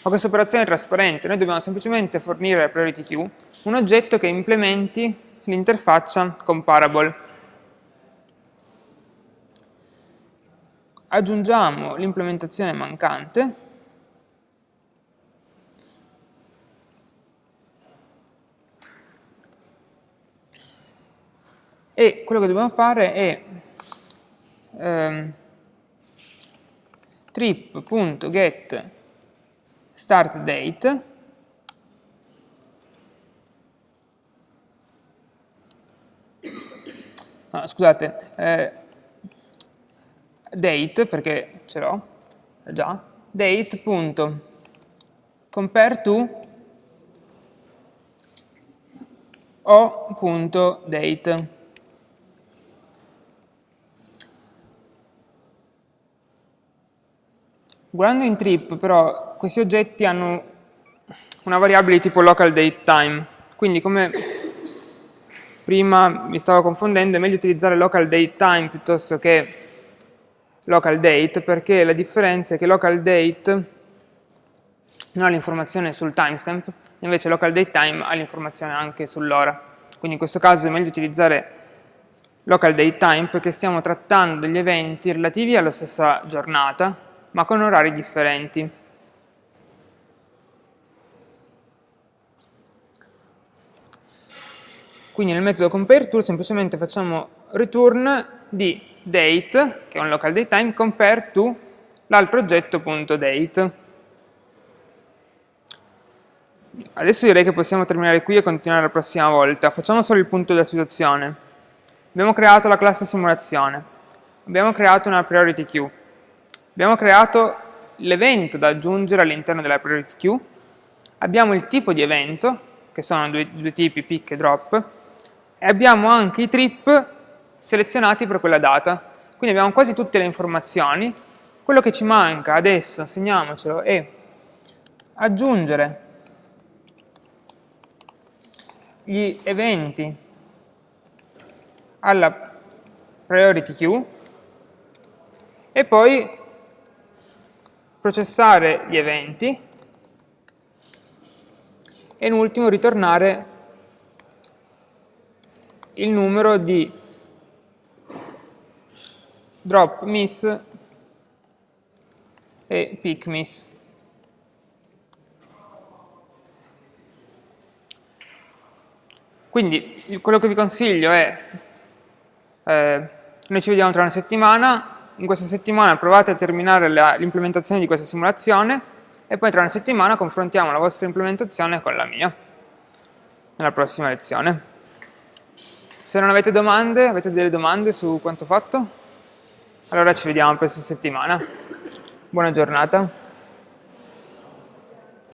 Ma questa operazione è trasparente, noi dobbiamo semplicemente fornire alla priority queue un oggetto che implementi l'interfaccia comparable. Aggiungiamo l'implementazione mancante e quello che dobbiamo fare è ehm, trip.get start date no, scusate eh, date perché ce l'ho già date.compare to o.date Guardando in trip, però, questi oggetti hanno una variabile tipo local date time, quindi come prima mi stavo confondendo, è meglio utilizzare local date time piuttosto che local date, perché la differenza è che local date non ha l'informazione sul timestamp, invece local date time ha l'informazione anche sull'ora. Quindi in questo caso è meglio utilizzare local date time perché stiamo trattando degli eventi relativi alla stessa giornata, ma con orari differenti. Quindi nel metodo compareTool semplicemente facciamo return di date, che è un local datetime, compare to l'altro oggetto.date. Adesso direi che possiamo terminare qui e continuare la prossima volta. Facciamo solo il punto della situazione. Abbiamo creato la classe simulazione. Abbiamo creato una priority queue. Abbiamo creato l'evento da aggiungere all'interno della priority queue. Abbiamo il tipo di evento, che sono due, due tipi, pick e drop, e abbiamo anche i trip selezionati per quella data. Quindi abbiamo quasi tutte le informazioni. Quello che ci manca adesso, segniamocelo, è aggiungere gli eventi alla priority queue e poi processare gli eventi e in ultimo ritornare il numero di drop miss e pick miss. Quindi quello che vi consiglio è, eh, noi ci vediamo tra una settimana, in questa settimana provate a terminare l'implementazione di questa simulazione e poi tra una settimana confrontiamo la vostra implementazione con la mia, nella prossima lezione. Se non avete domande, avete delle domande su quanto fatto? Allora ci vediamo questa settimana. Buona giornata.